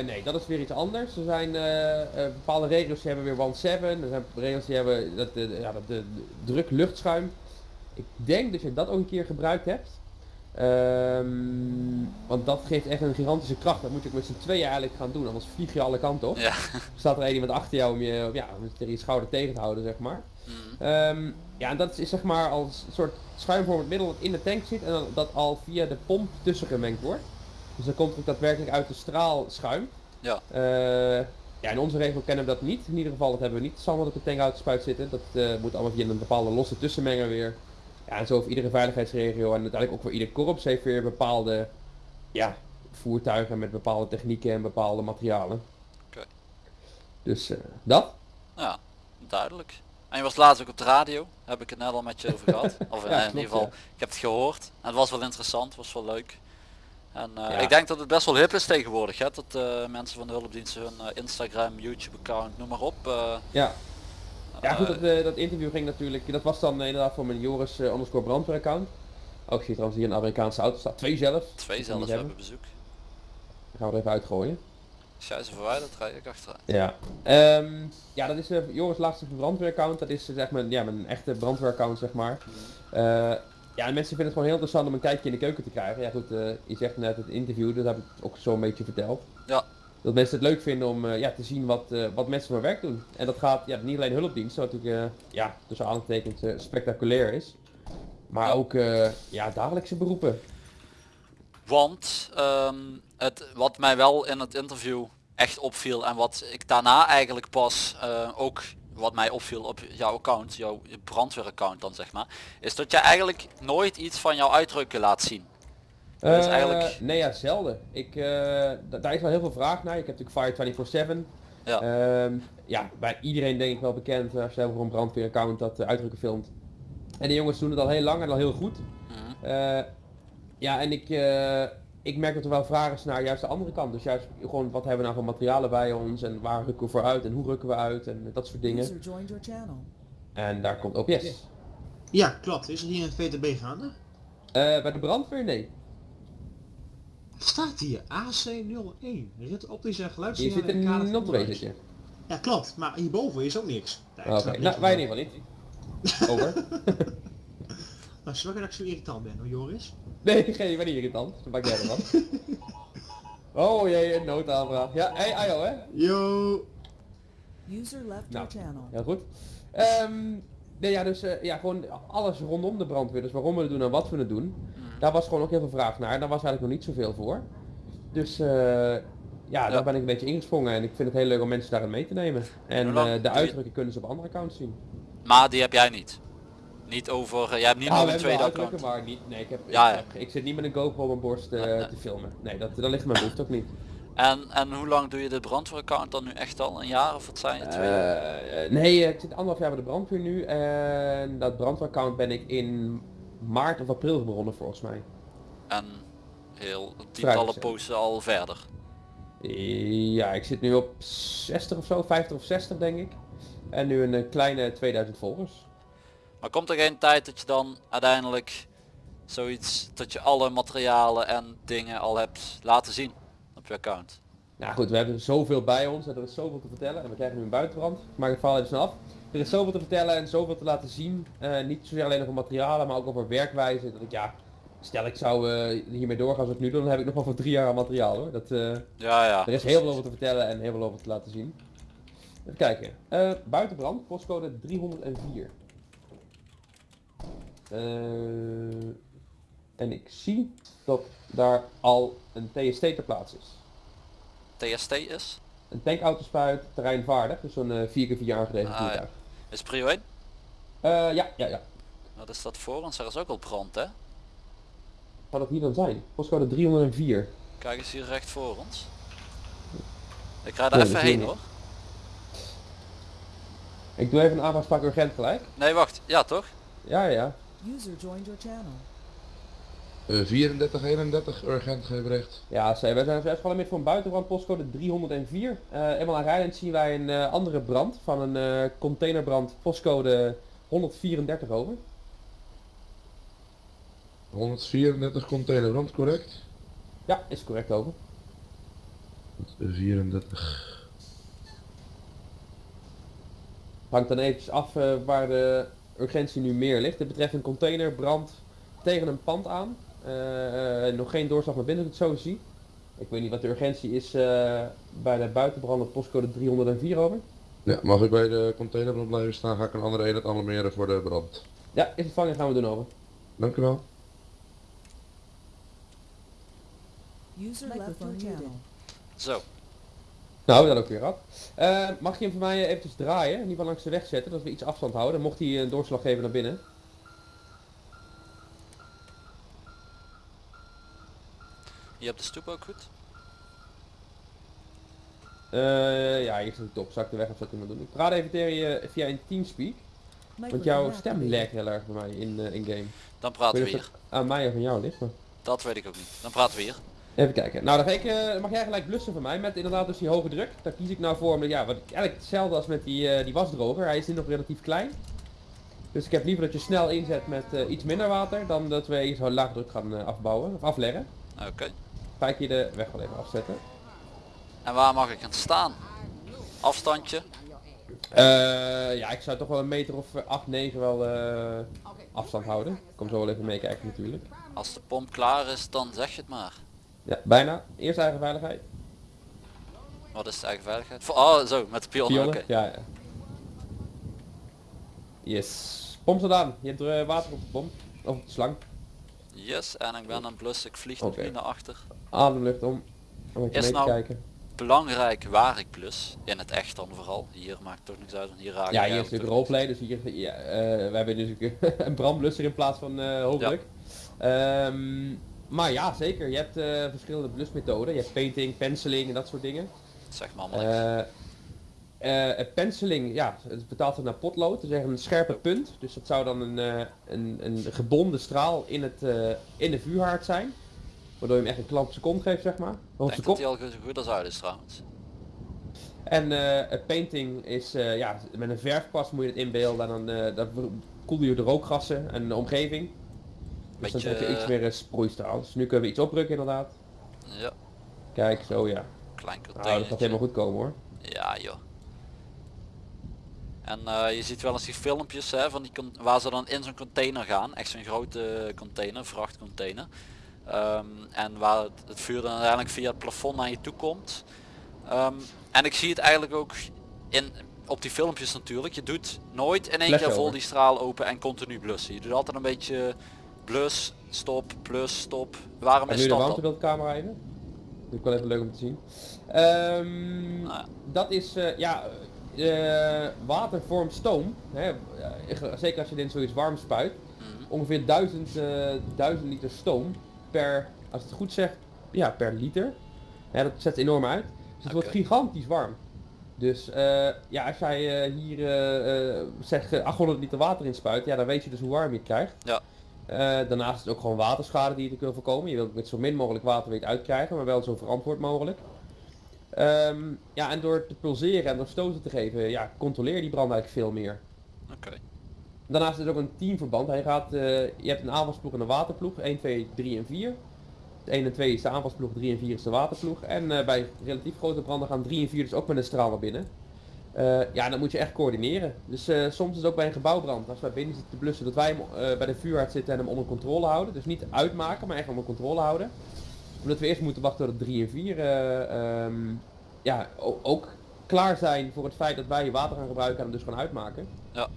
nee, dat is weer iets anders. Er zijn eh, eh, bepaalde regels die hebben weer 1.7. Er zijn regels die hebben dat, de, ja, dat de, de druk luchtschuim. Ik denk dat je dat ook een keer gebruikt hebt. Ehm, want dat geeft echt een gigantische kracht. Dat moet je ook met z'n tweeën eigenlijk gaan doen, anders vlieg je alle kanten op. Ja. Staat er één iemand achter jou om je, ja, om je tegen je schouder tegen te houden, zeg maar. Ehm, ja, en dat is zeg maar als een soort schuimvormend middel dat in de tank zit en dan, dat al via de pomp tussen gemengd wordt. Dus dan komt het ook daadwerkelijk uit de straal schuim. Ja. Eh, ja, in onze regel kennen we dat niet. In ieder geval, dat hebben we niet standaard op de tankuitspuit zitten. Dat eh, moet allemaal via een bepaalde losse tussenmenger weer. Ja, en zo voor iedere veiligheidsregio en uiteindelijk ook voor ieder korps heeft weer bepaalde ja, voertuigen met bepaalde technieken en bepaalde materialen. Oké. Dus eh, dat. Ja, duidelijk. En je was laatst ook op de radio, heb ik het net al met je over gehad. *laughs* Of in, Ja, in ieder geval, ik heb het gehoord. En het was wel interessant, was wel leuk. En eh, Ja. ik denk dat het best wel hip is tegenwoordig, hè? dat eh, mensen van de hulpdiensten hun eh, Instagram, YouTube account, noem maar op. eh, Ja. Ja goed, eh, dat, eh, dat interview ging natuurlijk, dat was dan eh, inderdaad voor mijn Joris eh, underscore brandweer account. Ook zie je trouwens hier een Amerikaanse auto staat, twee zelf. twee zelfs we hebben bezoek. Die gaan we er even uitgooien. Ze verwijderd, rij ik achteruit. Ja. Ehm, ja, dat is uh, Joris laatste brandweeraccount. Dat is eh, zeg maar ja, mijn echte brandweeraccount zeg maar. Eh, ja, en mensen vinden het gewoon heel interessant om een kijkje in de keuken te krijgen. Ja goed, eh, je zegt net het interview, dat heb ik ook zo een beetje verteld. Ja. Dat mensen het leuk vinden om eh, ja, te zien wat, eh, wat mensen voor werk doen. En dat gaat ja, niet alleen hulpdienst, wat natuurlijk eh, ja, tussen aangetekend eh, spectaculair is. Maar Ja. ook eh, ja, dagelijkse beroepen. Want ehm, het, wat mij wel in het interview echt opviel en wat ik daarna eigenlijk pas eh, ook wat mij opviel op jouw account, jouw brandweeraccount dan zeg maar, is dat je eigenlijk nooit iets van jouw uitdrukken laat zien. Dat is Eh, eigenlijk- Nee, ja, zelden. Ik, da- daar is wel heel veel vraag naar. Ik heb natuurlijk Fire 24-7. Ja. Ehm, ja, bij iedereen denk ik wel bekend als je voor een brandweeraccount dat uh, uitdrukken filmt. En de jongens doen het al heel lang en al heel goed. Mhm. Ja, en ik, ik merk dat er wel vragen is naar juist de andere kant. Dus juist gewoon wat hebben we nou voor materialen bij ons en waar rukken we voor uit en hoe rukken we uit en dat soort dingen. En daar komt OPS. Ja, klopt. Is er hier een VTB gaande? Eh, bij de brandweer nee. Wat staat hier? AC01. Rit optische Hier geluidssignalen zit in kader een van not 2 onderwijs. zit je. Ja, klopt. Maar hierboven is ook niks. Oké, nou wij in ieder geval niet. Over. *laughs* *laughs* Nou, sorry dat ik zo irritant ben hoor, Joris. Nee, geen, ik ben niet irritant. Dat maakt jij ervan. *laughs* oh jee, een noodaanvraag. Ja, hey, Ayo hè? Yo. User left Nou. your channel. Heel goed. Ehm, nee, ja, dus eh, ja, gewoon alles rondom de brandweer. Dus waarom we het doen en wat we het doen. Daar was gewoon ook heel veel vraag naar. Daar was eigenlijk nog niet zoveel voor. Dus eh, ja, daar ben ik een beetje ingesprongen. En ik vind het heel leuk om mensen daarin mee te nemen. En eh, de uitdrukken kunnen ze op andere accounts zien. Maar die heb jij niet. Niet over, eh, jij hebt niet Ja, nog een tweede account. maar niet, nee, ik, heb, Ja, ik, ja. heb- ik zit niet met een GoPro op mijn borst eh, Nee, nee. te filmen. Nee, dat, dat ligt mijn behoefte ook niet. En, en hoe lang doe je de brandweeraccount dan nu echt al? Een jaar of wat zijn het? Eh, nee, ik zit anderhalf jaar bij de brandweer nu en dat brandweeraccount ben ik in maart of april begonnen volgens mij. En heel tientallen posten al verder. Ja, ik zit nu op 60 of zo, 50 of 60 denk ik. En nu een kleine 2000 volgers. Maar komt er geen tijd dat je dan uiteindelijk zoiets, dat je alle materialen en dingen al hebt laten zien op je account? Nou goed, we hebben zoveel bij ons en er is zoveel te vertellen. En we krijgen nu een buitenbrand. Ik maak het verhaal even snel af. Er is zoveel te vertellen en zoveel te laten zien. Eh, niet zozeer alleen over materialen, maar ook over werkwijze. Dat ik ja, stel ik zou eh, hiermee doorgaan zoals ik nu doe, dan heb ik nog wel voor drie jaar aan materiaal hoor. Dat, eh, Ja, ja. er is heel veel over te vertellen en heel veel over te laten zien. Even kijken. Buitenbrand, postcode 304. Eh, en ik zie dat daar al een TST ter plaatse is. TST is? Een tankautospuit, terreinvaardig, dus zo'n eh 4x4 aangedreven Ah, ja. voertuig. Is prio 1? Eh, ja, ja, ja. Wat is dat voor ons? Er is ook al brand hè? Zou dat hier dan zijn? Postcode 304. Kijk eens hier recht voor ons. Ik ga daar Nee, even heen hoor. Ik doe even een aanvraag urgent gelijk. Nee wacht, ja toch? Ja, ja. User joined your channel. Eh 34, 31, urgent geen bericht. Ja, ze- wij zijn uitgevallen met voor een buitenbrand, postcode 304. Eh eenmaal aan rijdend zien wij een eh, andere brand van een eh, containerbrand, postcode 134 over. 134 containerbrand, correct? Ja, is correct over. 34. Hangt dan eventjes af eh, waar de urgentie nu meer ligt. Het betreft een containerbrand tegen een pand aan. Eh, eh, nog geen doorslag naar binnen, dat ik het zo zie. Ik weet niet wat de urgentie is eh, bij de buitenbranden postcode 304 over. Ja, mag ik bij de containerbrand blijven staan, ga ik een andere eenheid alarmeren voor de brand. Ja, is ontvangen gaan we doen over. Dank u wel. User left your channel. Zo. Nou, dat ook weer gehad. Eh, mag je hem voor mij eventjes draaien, in ieder geval langs de weg zetten, dat we iets afstand houden. Mocht hij een doorslag geven naar binnen. Je hebt de stoep ook goed? Eh, ja, hier zit de top. Zal ik de weg afzetten en doen. Ik praat even tegen je via een Teamspeak. Want jouw stem legt heel erg bij mij in, eh, in game. Dan praten we hier. aan mij of aan jou ligt, maar... Dat weet ik ook niet. Dan praten we hier. Even kijken. Nou, dan ik, eh, mag jij gelijk blussen van mij met inderdaad dus die hoge druk. Daar kies ik nou voor, omdat ja, wat eigenlijk hetzelfde als met die, eh, die wasdroger. Hij is nu nog relatief klein. Dus ik heb liever dat je snel inzet met eh, iets minder water, dan dat we zo laag druk gaan afbouwen, of afleggen. Oké. Ga ik je de weg wel even afzetten. En waar mag ik gaan staan? Afstandje? Ja, ik zou toch wel een meter of 8, 9 wel afstand houden. Ik kom zo wel even meekijken natuurlijk. Als de pomp klaar is, dan zeg je het maar. Ja, bijna. Eerst eigen veiligheid. Wat is de eigen veiligheid? Oh, zo, met de pionnen? Ja, ja. Yes. Pomp gedaan. Je hebt eh, water op de pomp. Of op de slang. Yes, en ik ben aan het blussen. Ik vlieg Oké. nu naar achter. Ademlucht om. Om even mee te nou kijken. belangrijk waar ik plus. In het echt dan vooral. Hier maakt toch niks uit, want hier raak Ja, hier is toch roleplay, dus hier, ja, eh, we hebben dus *laughs* een brandblusser in plaats van hoogdruk. Ehm, maar ja, zeker. Je hebt eh, verschillende blusmethoden. Je hebt painting, penciling en dat soort dingen. Zeg maar allemaal het penciling, ja, het betaalt zich naar potlood. Dus een scherpe punt. Dus dat zou dan een, eh, een, een gebonden straal in, het, eh, in de vuurhaard zijn. Waardoor je hem echt een klap op zijn kont geeft, zeg maar. Ik denk dat die al zo goed als uit is trouwens. En het painting is, ja, met een verfpas moet je het inbeelden. En dan, dan koel je de rookgassen en de omgeving. Dus dan Beetje, heb je iets meer een sproeistraal. Dus nu kunnen we iets opdrukken inderdaad. Ja, Kijk, zo ja. klein Nou, container. dat gaat helemaal goed komen hoor. Ja joh. En eh, je ziet wel eens die filmpjes hè, van die waar ze dan in zo'n container gaan. Echt zo'n grote container, vrachtcontainer. Ehm, en waar het, het vuur dan uiteindelijk via het plafond naar je toe komt. Ehm, en ik zie het eigenlijk ook in, op die filmpjes natuurlijk. Je doet nooit in één Flash keer vol die straal open en continu blussen. Je doet altijd een beetje blus, stop, blus, stop. Waarom En is nu de dat warmtebeeldcamera even. Dit is wel even leuk om te zien. Ehm, Nou ja. Dat is, eh, ja, eh, water vormt stoom. Hè, eh, zeker als je dit in zoiets warm spuit. Mhm. Ongeveer 1000, eh 1000 liter stoom per, als ik het goed zeg, ja, per liter. Ja, dat zet enorm uit. Dus het wordt gigantisch warm. Dus ja, als jij hier zeg eh, 800 liter water inspuit, ja, dan weet je dus hoe warm je het krijgt. Ja. Eh, daarnaast is het ook gewoon waterschade die je te kunnen voorkomen. Je wilt met zo min mogelijk water weet uitkrijgen, maar wel zo verantwoord mogelijk. Ehm, ja, en door te pulseren en door stoten te geven, ja, controleer je die brand eigenlijk veel meer. Oké. Daarnaast is het ook een teamverband. Hij gaat, eh, je hebt een aanvalsploeg en een waterploeg. 1, 2, 3 en 4. 1 en 2 is de aanvalsploeg, 3 en 4 is de waterploeg. En eh, bij relatief grote branden gaan 3 en 4 dus ook met een straal naar binnen. Eh, ja, dan moet je echt coördineren. Dus eh, soms is het ook bij een gebouwbrand, als wij binnen zitten te blussen, dat wij hem eh, bij de vuurhard zitten en hem onder controle houden. Dus niet uitmaken, maar echt onder controle houden. Omdat we eerst moeten wachten tot het 3 en 4 eh, ehm, ja, ook klaar zijn voor het feit dat wij water gaan gebruiken en hem dus gaan uitmaken. Ja.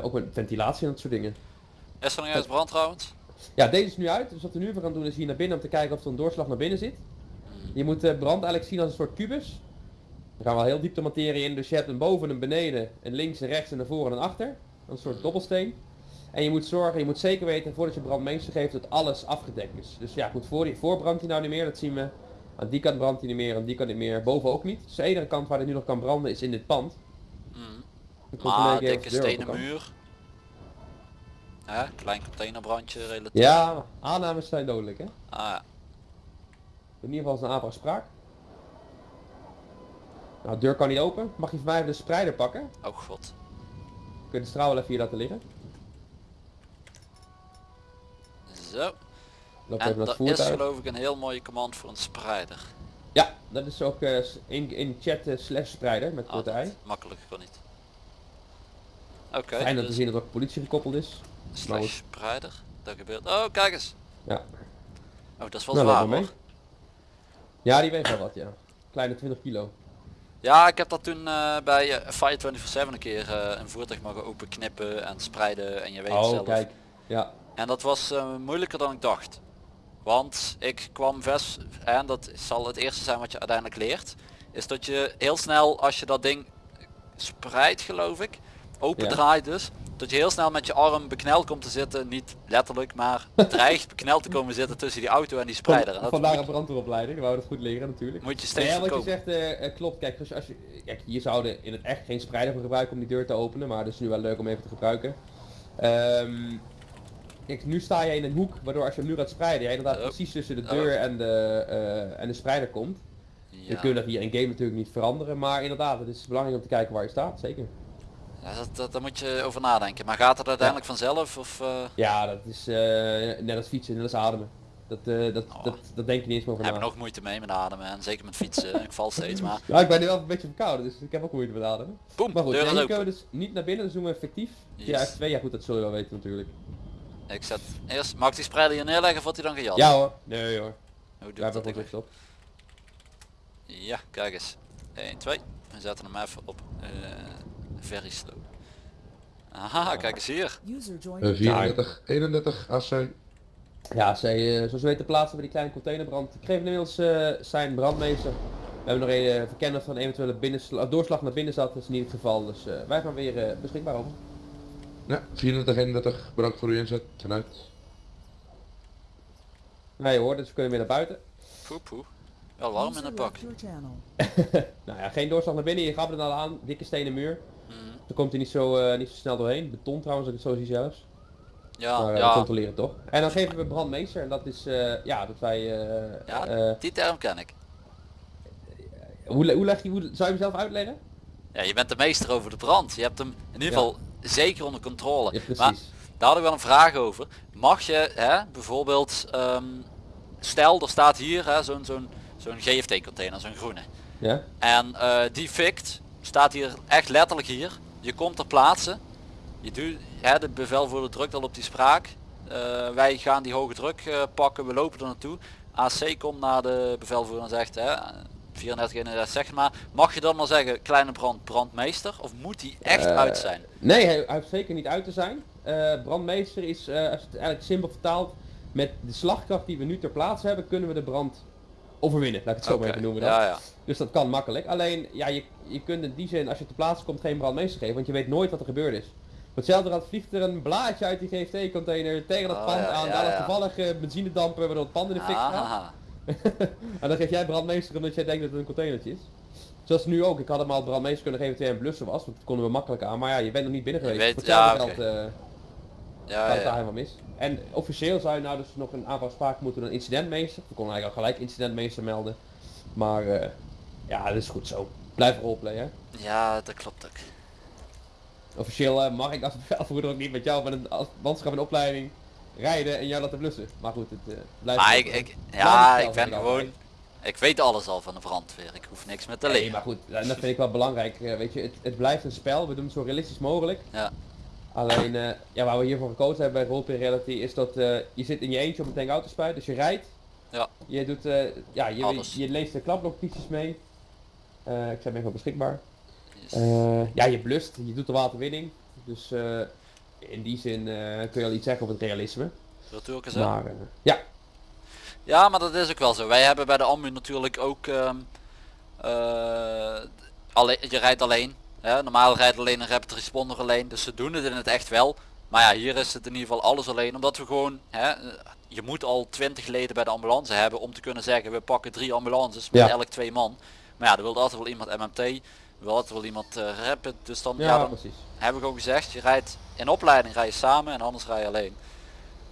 Ook met ventilatie en dat soort dingen. Is er nog eens brand trouwens? Ja, deze is nu uit. Dus wat we nu even gaan doen is hier naar binnen om te kijken of er een doorslag naar binnen zit. Je moet de brand eigenlijk zien als een soort kubus. Er gaan wel heel diep de materie in, dus je hebt een boven, een beneden, een links, een rechts en een voor en een achter. Een soort dobbelsteen. En je moet zorgen, je moet zeker weten voordat je brandmeester geeft dat alles afgedekt is. Dus ja, goed, voor, voor brandt hij nou niet meer, dat zien we. Aan die kant brandt hij niet meer, aan die kant niet meer, boven ook niet. Dus de enige kant waar hij nu nog kan branden is in dit pand. Controleer Maar of dikke de stenen muur. Hè, klein containerbrandje relatief. Ja, aannames zijn dodelijk hè. Ah ja. In ieder geval is een aanvraag spraak. Nou, de deur kan niet open. Mag je van mij even de spreider pakken? Oh god. Kun je de straal wel even hier laten liggen? Zo. Loop En dat is geloof ik een heel mooie command voor een spreider. Ja, dat is ook eh, in, in chat eh, slash spreider met korte ei. Makkelijker kan niet. Oké, Fijn dat te dus zien dat ook politie gekoppeld is. Slash spreider. Dat gebeurt. Oh, kijk eens. Ja. Oh, dat is wel Nou, zwaar hoor. Ja, die weegt wel wat, ja. Kleine 20 kilo. Ja, ik heb dat toen eh, bij eh, Fire 24-7 een keer eh, een voertuig mogen openknippen en spreiden en je weet Oh, zelf. kijk. Ja. En dat was moeilijker dan ik dacht. Want ik kwam vast, en dat zal het eerste zijn wat je uiteindelijk leert, is dat je heel snel als je dat ding spreidt geloof ik, open Ja. draait dus, dat je heel snel met je arm bekneld komt te zitten, niet letterlijk, maar dreigt bekneld te komen zitten tussen die auto en die spreider. Dat Vandaar een brandweeropleiding, we houden het goed leren natuurlijk. moet je steeds Nee, wat je zegt eh, eh, klopt. Kijk, als, als je, kijk, hier zouden in het echt geen spreider voor gebruiken om die deur te openen, maar het is nu wel leuk om even te gebruiken. Ehm, kijk, nu sta je in een hoek, waardoor als je hem nu gaat spreiden, jij inderdaad Oh. precies tussen de Oh. deur en, de, eh, en de spreider komt. Je Ja. kunt dat hier in game natuurlijk niet veranderen, maar inderdaad, het is belangrijk om te kijken waar je staat, zeker. Ja, dat, dat, daar moet je over nadenken. Maar gaat het uiteindelijk vanzelf of... eh, Ja, dat is eh, net als fietsen, net als ademen. Dat, eh, dat, Oh. dat, dat denk je niet eens meer over heb na. ik nog moeite mee met ademen en zeker met fietsen. *laughs* ik val steeds maar. Ja, ik ben nu wel een beetje verkouden, dus ik heb ook moeite met ademen. Boem, Maar goed, deur nee, is open. dus niet naar binnen, dus doen we effectief. Ja, Yes. F2, ja goed, dat zul je wel weten natuurlijk. Ik zet eerst, mag ik die spreider hier neerleggen of wordt hij dan gejat? Ja hoor, nee hoor. Hoe doe ik dat op. Ja, kijk eens. 1, 2. We zetten hem even op very slow. Aha, kijk eens hier. Eh, your 34, 31 AC. Ja, zij, eh, zoals we weten plaatsen we die kleine containerbrand. Ik geef inmiddels eh, zijn brandmeester. We hebben nog een uh, verkennen van eventuele binnensla- doorslag naar binnen zat, dat is niet het geval. Dus eh, wij gaan weer eh, beschikbaar over. Ja, 34, 31. Bedankt voor uw inzet. Ten uit. Nee hoor, dus we kunnen weer naar buiten. Poe poe. Wel warm in het pak. *laughs* Nou ja, geen doorslag naar binnen, je gaf het al aan, dikke stenen muur. Mhm. Dan komt hij niet zo, eh, niet zo snel doorheen. Beton trouwens, als ik het zo zie zelfs. Ja, maar eh, ja, controleren toch. En dan geven we brandmeester en dat is, eh, ja, dat wij... eh, Ja. die term ken ik. hoe, hoe leg je, hoe, zou je hem zelf uitleggen? Ja, je bent de meester over de brand. Je hebt hem in ieder Ja. geval zeker onder controle. Ja, precies. Maar daar had ik wel een vraag over. Mag je hè, bijvoorbeeld, ehm, stel er staat hier hè, zo'n zo'n zo'n GFT container, zo'n groene. Ja? En eh, die fikt, staat hier echt letterlijk hier. Je komt ter plaatse. Je doet, hè, de bevelvoerder drukt al op die spraak. Eh, wij gaan die hoge druk eh, pakken, we lopen er naartoe. AC komt naar de bevelvoerder en zegt, hè, 34 31 zeg maar. Mag je dan maar zeggen, kleine brand, brandmeester? Of moet die echt Eh, uit zijn? Nee, hij, hij hoeft zeker niet uit te zijn. Brandmeester is, als het eigenlijk simpel vertaalt, met de slagkracht die we nu ter plaatse hebben, kunnen we de brand overwinnen, laat ik het zo maar even noemen dan. Ja, ja. Dus dat kan makkelijk. Alleen, ja, je, je kunt in die zin, als je te plaatsen komt, geen brandmeester geven, want je weet nooit wat er gebeurd is. Hetzelfde rad vliegt er een blaadje uit die GFT-container tegen dat Oh, pand aan, daar ja. toevallig eh, benzinedampen waardoor het pand in de fik gaat. *laughs* En dan geef jij brandmeester omdat jij denkt dat het een containertje is. Zoals nu ook, ik had hem al brandmeester kunnen geven terwijl hij een blussen was, want dat konden we makkelijk aan. Maar ja, je bent nog niet binnen geweest. weet- ja, geld, eh, ja, het daar helemaal mis. En officieel zou je nou dus nog een aantal sprake moeten doen aan incidentmeester. We konden eigenlijk al gelijk incidentmeester melden. Maar eh, ja, dat is goed zo. Blijf roleplay hè. Ja, dat klopt ook. Officieel eh, mag ik als bevelvoerder ook niet met jou met een manschap in opleiding rijden en jou laten blussen. Maar goed, het eh, blijft... Maar ik, ik, ja, ik ben gewoon, ik weet alles al van de brandweer. Ik hoef niks meer te Nee, leren. maar goed, en dat vind ik wel belangrijk. weet je, het, het blijft een spel. We doen het zo realistisch mogelijk. Ja. Alleen, eh, ja, waar we hiervoor gekozen hebben bij Roleplay Reality is dat eh, je zit in je eentje op een tank autospuit, dus je rijdt. Ja. Je doet, eh, ja, je, Alles. je leest de klapnotities mee. Ik zijn even beschikbaar. Yes. Ja, je blust, je doet de waterwinning. Dus in die zin kun je al iets zeggen over het realisme. Natuurlijk is? Maar ja, Ja, maar dat is ook wel zo. Wij hebben bij de AMU natuurlijk ook... ehm, eh, alleen, je rijdt alleen. Hè? Normaal rijdt alleen een rapid responder alleen. Dus ze doen het in het echt wel. Maar ja, hier is het in ieder geval alles alleen. Omdat we gewoon... Hè, je moet al 20 leden bij de ambulance hebben om te kunnen zeggen we pakken drie ambulances met Ja. elk twee man. Maar ja, er wil altijd wel iemand MMT. Er wil altijd wel iemand eh, rapid. Dus dan, ja, ja, dan precies. heb ik ook gezegd, je rijdt in opleiding rij je samen en anders rij je alleen.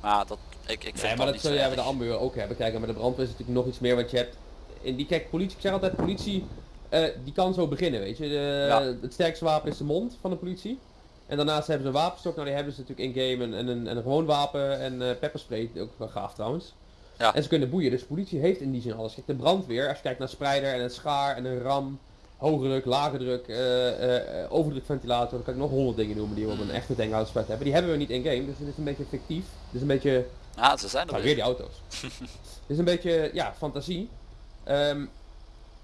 Maar ja, dat, ik, ik vind Nee, dat maar dat niet zul jij bij de ambuur ook hebben. Kijk, en met de brandweer is natuurlijk nog iets meer, want je hebt... In die, kijk, politie, ik zeg altijd, politie, eh, die kan zo beginnen, weet je. De, Ja. Het sterkste wapen is de mond van de politie. En daarnaast hebben ze een wapenstok, nou die hebben ze natuurlijk in-game en, en, een, en een gewoon wapen en eh pepperspray, ook wel gaaf trouwens. Ja. En ze kunnen boeien, dus politie heeft in die zin alles. Kijk, de brandweer, als je kijkt naar spreider en een schaar en een ram, hoge druk, lage druk, eh, overdrukventilator, dan kan ik nog honderd dingen noemen die we op een echte tankhoudspuit hebben. Die hebben we niet in-game, dus het is een beetje fictief. Is een beetje Ja, ze zijn er nou, weer. weer die auto's. *laughs* Het is een beetje, ja, fantasie. Ehm,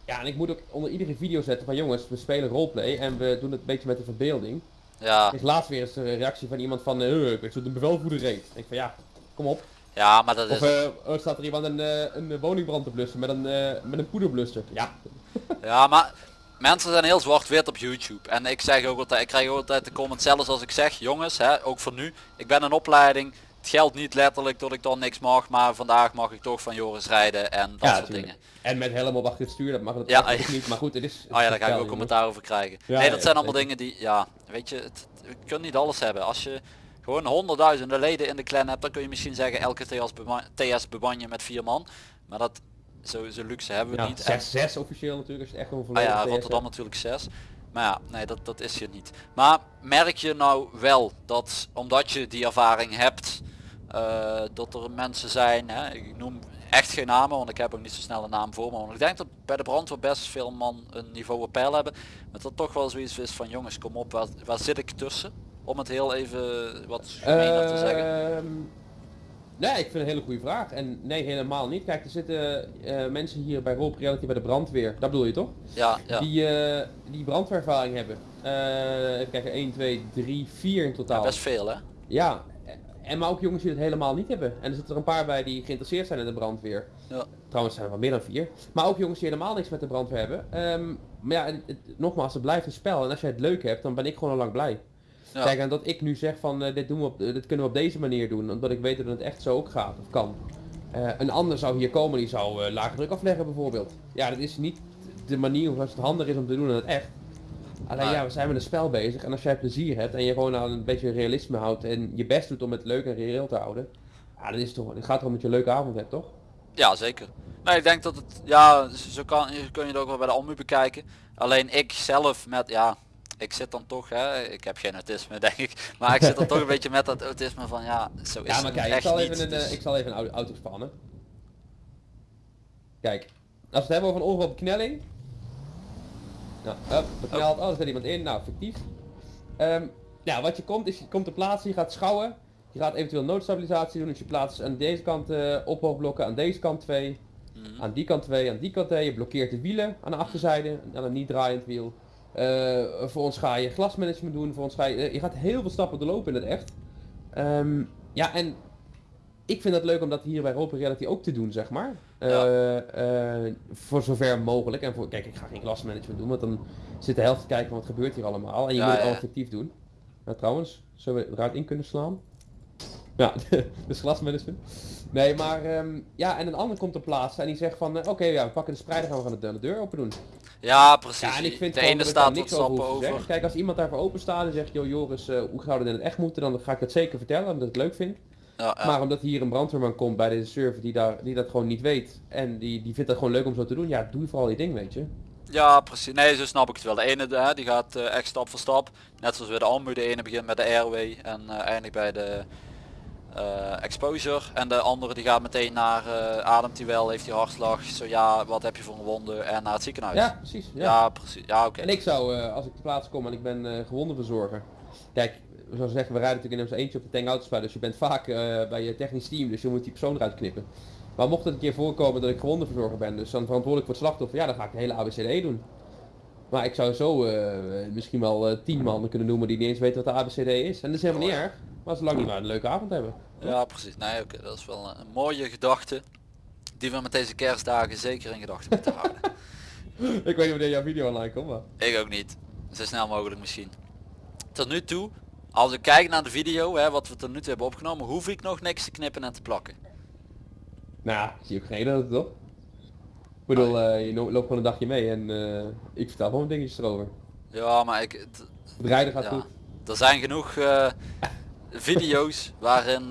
ja, en ik moet ook onder iedere video zetten van jongens, we spelen roleplay en we doen het een beetje met de verbeelding. Ja, is laatst weer eens een reactie van iemand van, eh, ik weet zo de bevelvoerder reed. Ik denk van ja, kom op. ja, maar dat is... Of eh, er staat er iemand een, eh, een woningbrand te blussen met een, met een poederblusser. Ja, *laughs* Ja, maar mensen zijn heel zwart-wit op YouTube. En ik zeg ook altijd, ik krijg ook altijd de comment zelfs als ik zeg, jongens, hè, ook voor nu, ik ben in opleiding. Het geldt niet letterlijk dat ik dan niks mag, maar vandaag mag ik toch van Joris rijden en dat ja soort tuurlijk. dingen. En met helm op achter het stuur, dat mag het Ja, niet. Maar goed, het is... het Oh ja, is daar ga ik ook commentaar over krijgen. Ja, nee, dat zijn allemaal dingen die, ja, weet je, het, we kunnen niet alles hebben. Als je gewoon honderdduizenden leden in de clan hebt, dan kun je misschien zeggen elke TS, TS beman je met vier man. Maar dat, zo, zo luxe hebben we niet. En- 6-6 officieel natuurlijk, als je echt gewoon Ah ja, Rotterdam natuurlijk 6. Maar ja, nee, dat, dat is je niet. Maar merk je nou wel dat omdat je die ervaring hebt, eh, dat er mensen zijn, hè, ik noem echt geen namen, want ik heb ook niet zo snel een naam voor me. Want ik denk dat bij de brandweer best veel man een niveau op peil hebben. Maar dat toch wel zoiets is van jongens, kom op, waar, waar zit ik tussen? Om het heel even wat gemener te zeggen. Ehm, nee, ik vind het een hele goede vraag. En nee, helemaal niet. Kijk, er zitten eh, mensen hier bij Roll Reality bij de brandweer. Dat bedoel je toch? Ja, ja. Die, eh, die brandweervaring hebben. Even kijken, 1, 2, 3, 4 in totaal. Best veel hè? Ja, en maar ook jongens die het helemaal niet hebben. En er zitten er een paar bij die geïnteresseerd zijn in de brandweer. Ja. Trouwens zijn er wel meer dan vier. Maar ook jongens die helemaal niks met de brandweer hebben. Ehm, maar ja, het- het- nogmaals, het blijft een spel. En als jij het leuk hebt, dan ben ik gewoon al lang blij. Ja. Kijk, en dat ik nu zeg van eh, dit, doen we op, eh, dit kunnen we op deze manier doen. Omdat ik weet dat het echt zo ook gaat of kan. Eh, een ander zou hier komen, die zou lage druk afleggen bijvoorbeeld. Ja, dat is niet de manier hoe het handig is om te doen in het echt. Alleen ja, we zijn met een spel bezig en als jij plezier hebt en je gewoon aan een beetje realisme houdt en je best doet om het leuk en reëel te houden. Ja, dan is het toch, het gaat erom dat je een leuke avond hebt, toch? Ja, zeker. Nee, ik denk dat het, ja, zo kan, zo kun je het ook wel bij de AMU bekijken. Alleen ik zelf met, ja, ik zit dan toch, hè, ik heb geen autisme *laughs* denk ik, maar ik zit dan toch een beetje met dat autisme van, ja, zo is Ja, maar het kijk, ik echt zal, niet. even een, Dus- eh, ik zal even een auto, spannen. Kijk, als we het hebben over een ongeval op knelling. Nou, up, bekneld, oh, er zit iemand in, nou, fictief. Ehm nou, wat je komt is, je komt te plaatsen, je gaat schouwen. Je gaat eventueel noodstabilisatie doen, dus je plaatst aan deze kant eh ophoopblokken, aan deze kant twee. Mhm. Aan die kant twee, aan die kant twee. Je blokkeert de wielen aan de achterzijde, aan een niet draaiend wiel. Eh, voor ons ga je glasmanagement doen, voor ons ga je, eh, je gaat heel veel stappen doorlopen in het echt. Ehm, ja, en ik vind het leuk om dat hier bij Roleplay Reality ook te doen, zeg maar. Eh, eh, voor zover mogelijk. En voor, kijk, ik ga geen klasmanagement doen, want dan zit de helft te kijken wat gebeurt hier allemaal. En je Ja, moet het ja. allemaal fictief doen. Nou, trouwens, zullen we eruit in kunnen slaan? Ja, *laughs* dus glasmanagement. Nee, maar ehm, ja, en een ander komt op plaats en die zegt van, eh, oké, ja, we pakken de spreider, gaan we gaan de, de deur open doen. Ja, precies. Ja, en ik vind de ene staat wat niks over stappen te over. zeggen. Kijk, als iemand daarvoor open staat en zegt, joh Joris, hoe zou dat in het echt moeten, dan ga ik dat zeker vertellen, omdat ik het leuk vind. Ja, ja. Maar omdat hier een brandweerman komt bij deze server die, daar, die dat gewoon niet weet en die, die vindt dat gewoon leuk om zo te doen, ja, doe vooral je ding, weet je. Ja, precies. Nee, zo snap ik het wel. De ene hè, die gaat eh, echt stap voor stap. Net zoals bij de Almu. De ene begint met de airway en eh, eindigt bij de eh, exposure. En de andere die gaat meteen naar ademt hij wel, heeft hij hartslag. Zo ja, wat heb je voor een wonde en naar het ziekenhuis. Ja, precies. Ja. Ja, precies. Ja, oké. En ik zou, als ik te plaats kom en ik ben eh gewondenverzorger, kijk, zoals zeggen, we rijden natuurlijk in ons eentje op de tank autospel, dus je bent vaak eh, bij je technisch team, dus je moet die persoon eruit knippen. Maar mocht het een keer voorkomen dat ik gewondenverzorger ben, dus dan verantwoordelijk voor het slachtoffer, ja, dan ga ik de hele ABCD doen. Maar ik zou zo eh, misschien wel eh, tien mannen kunnen noemen die niet eens weten wat de ABCD is. En dat is helemaal niet erg, maar zolang die maar een leuke avond hebben. Ja, precies. Nee, oké. Dat is wel een, een mooie gedachte. Die we met deze kerstdagen zeker in gedachten moeten houden. *laughs* *laughs* ik weet niet wanneer jouw video online komt, maar... Ik ook niet. Zo snel mogelijk misschien. Tot nu toe, als ik kijk naar de video, hè, wat we tot nu toe hebben opgenomen, hoef ik nog niks te knippen en te plakken. Nou, zie je ook geen dat het toch? Ik bedoel, eh, je loopt gewoon een dagje mee en eh, ik vertel gewoon dingetjes erover. Ja, maar ik... het- rijden gaat ja, goed. Er zijn genoeg eh, *laughs* video's waarin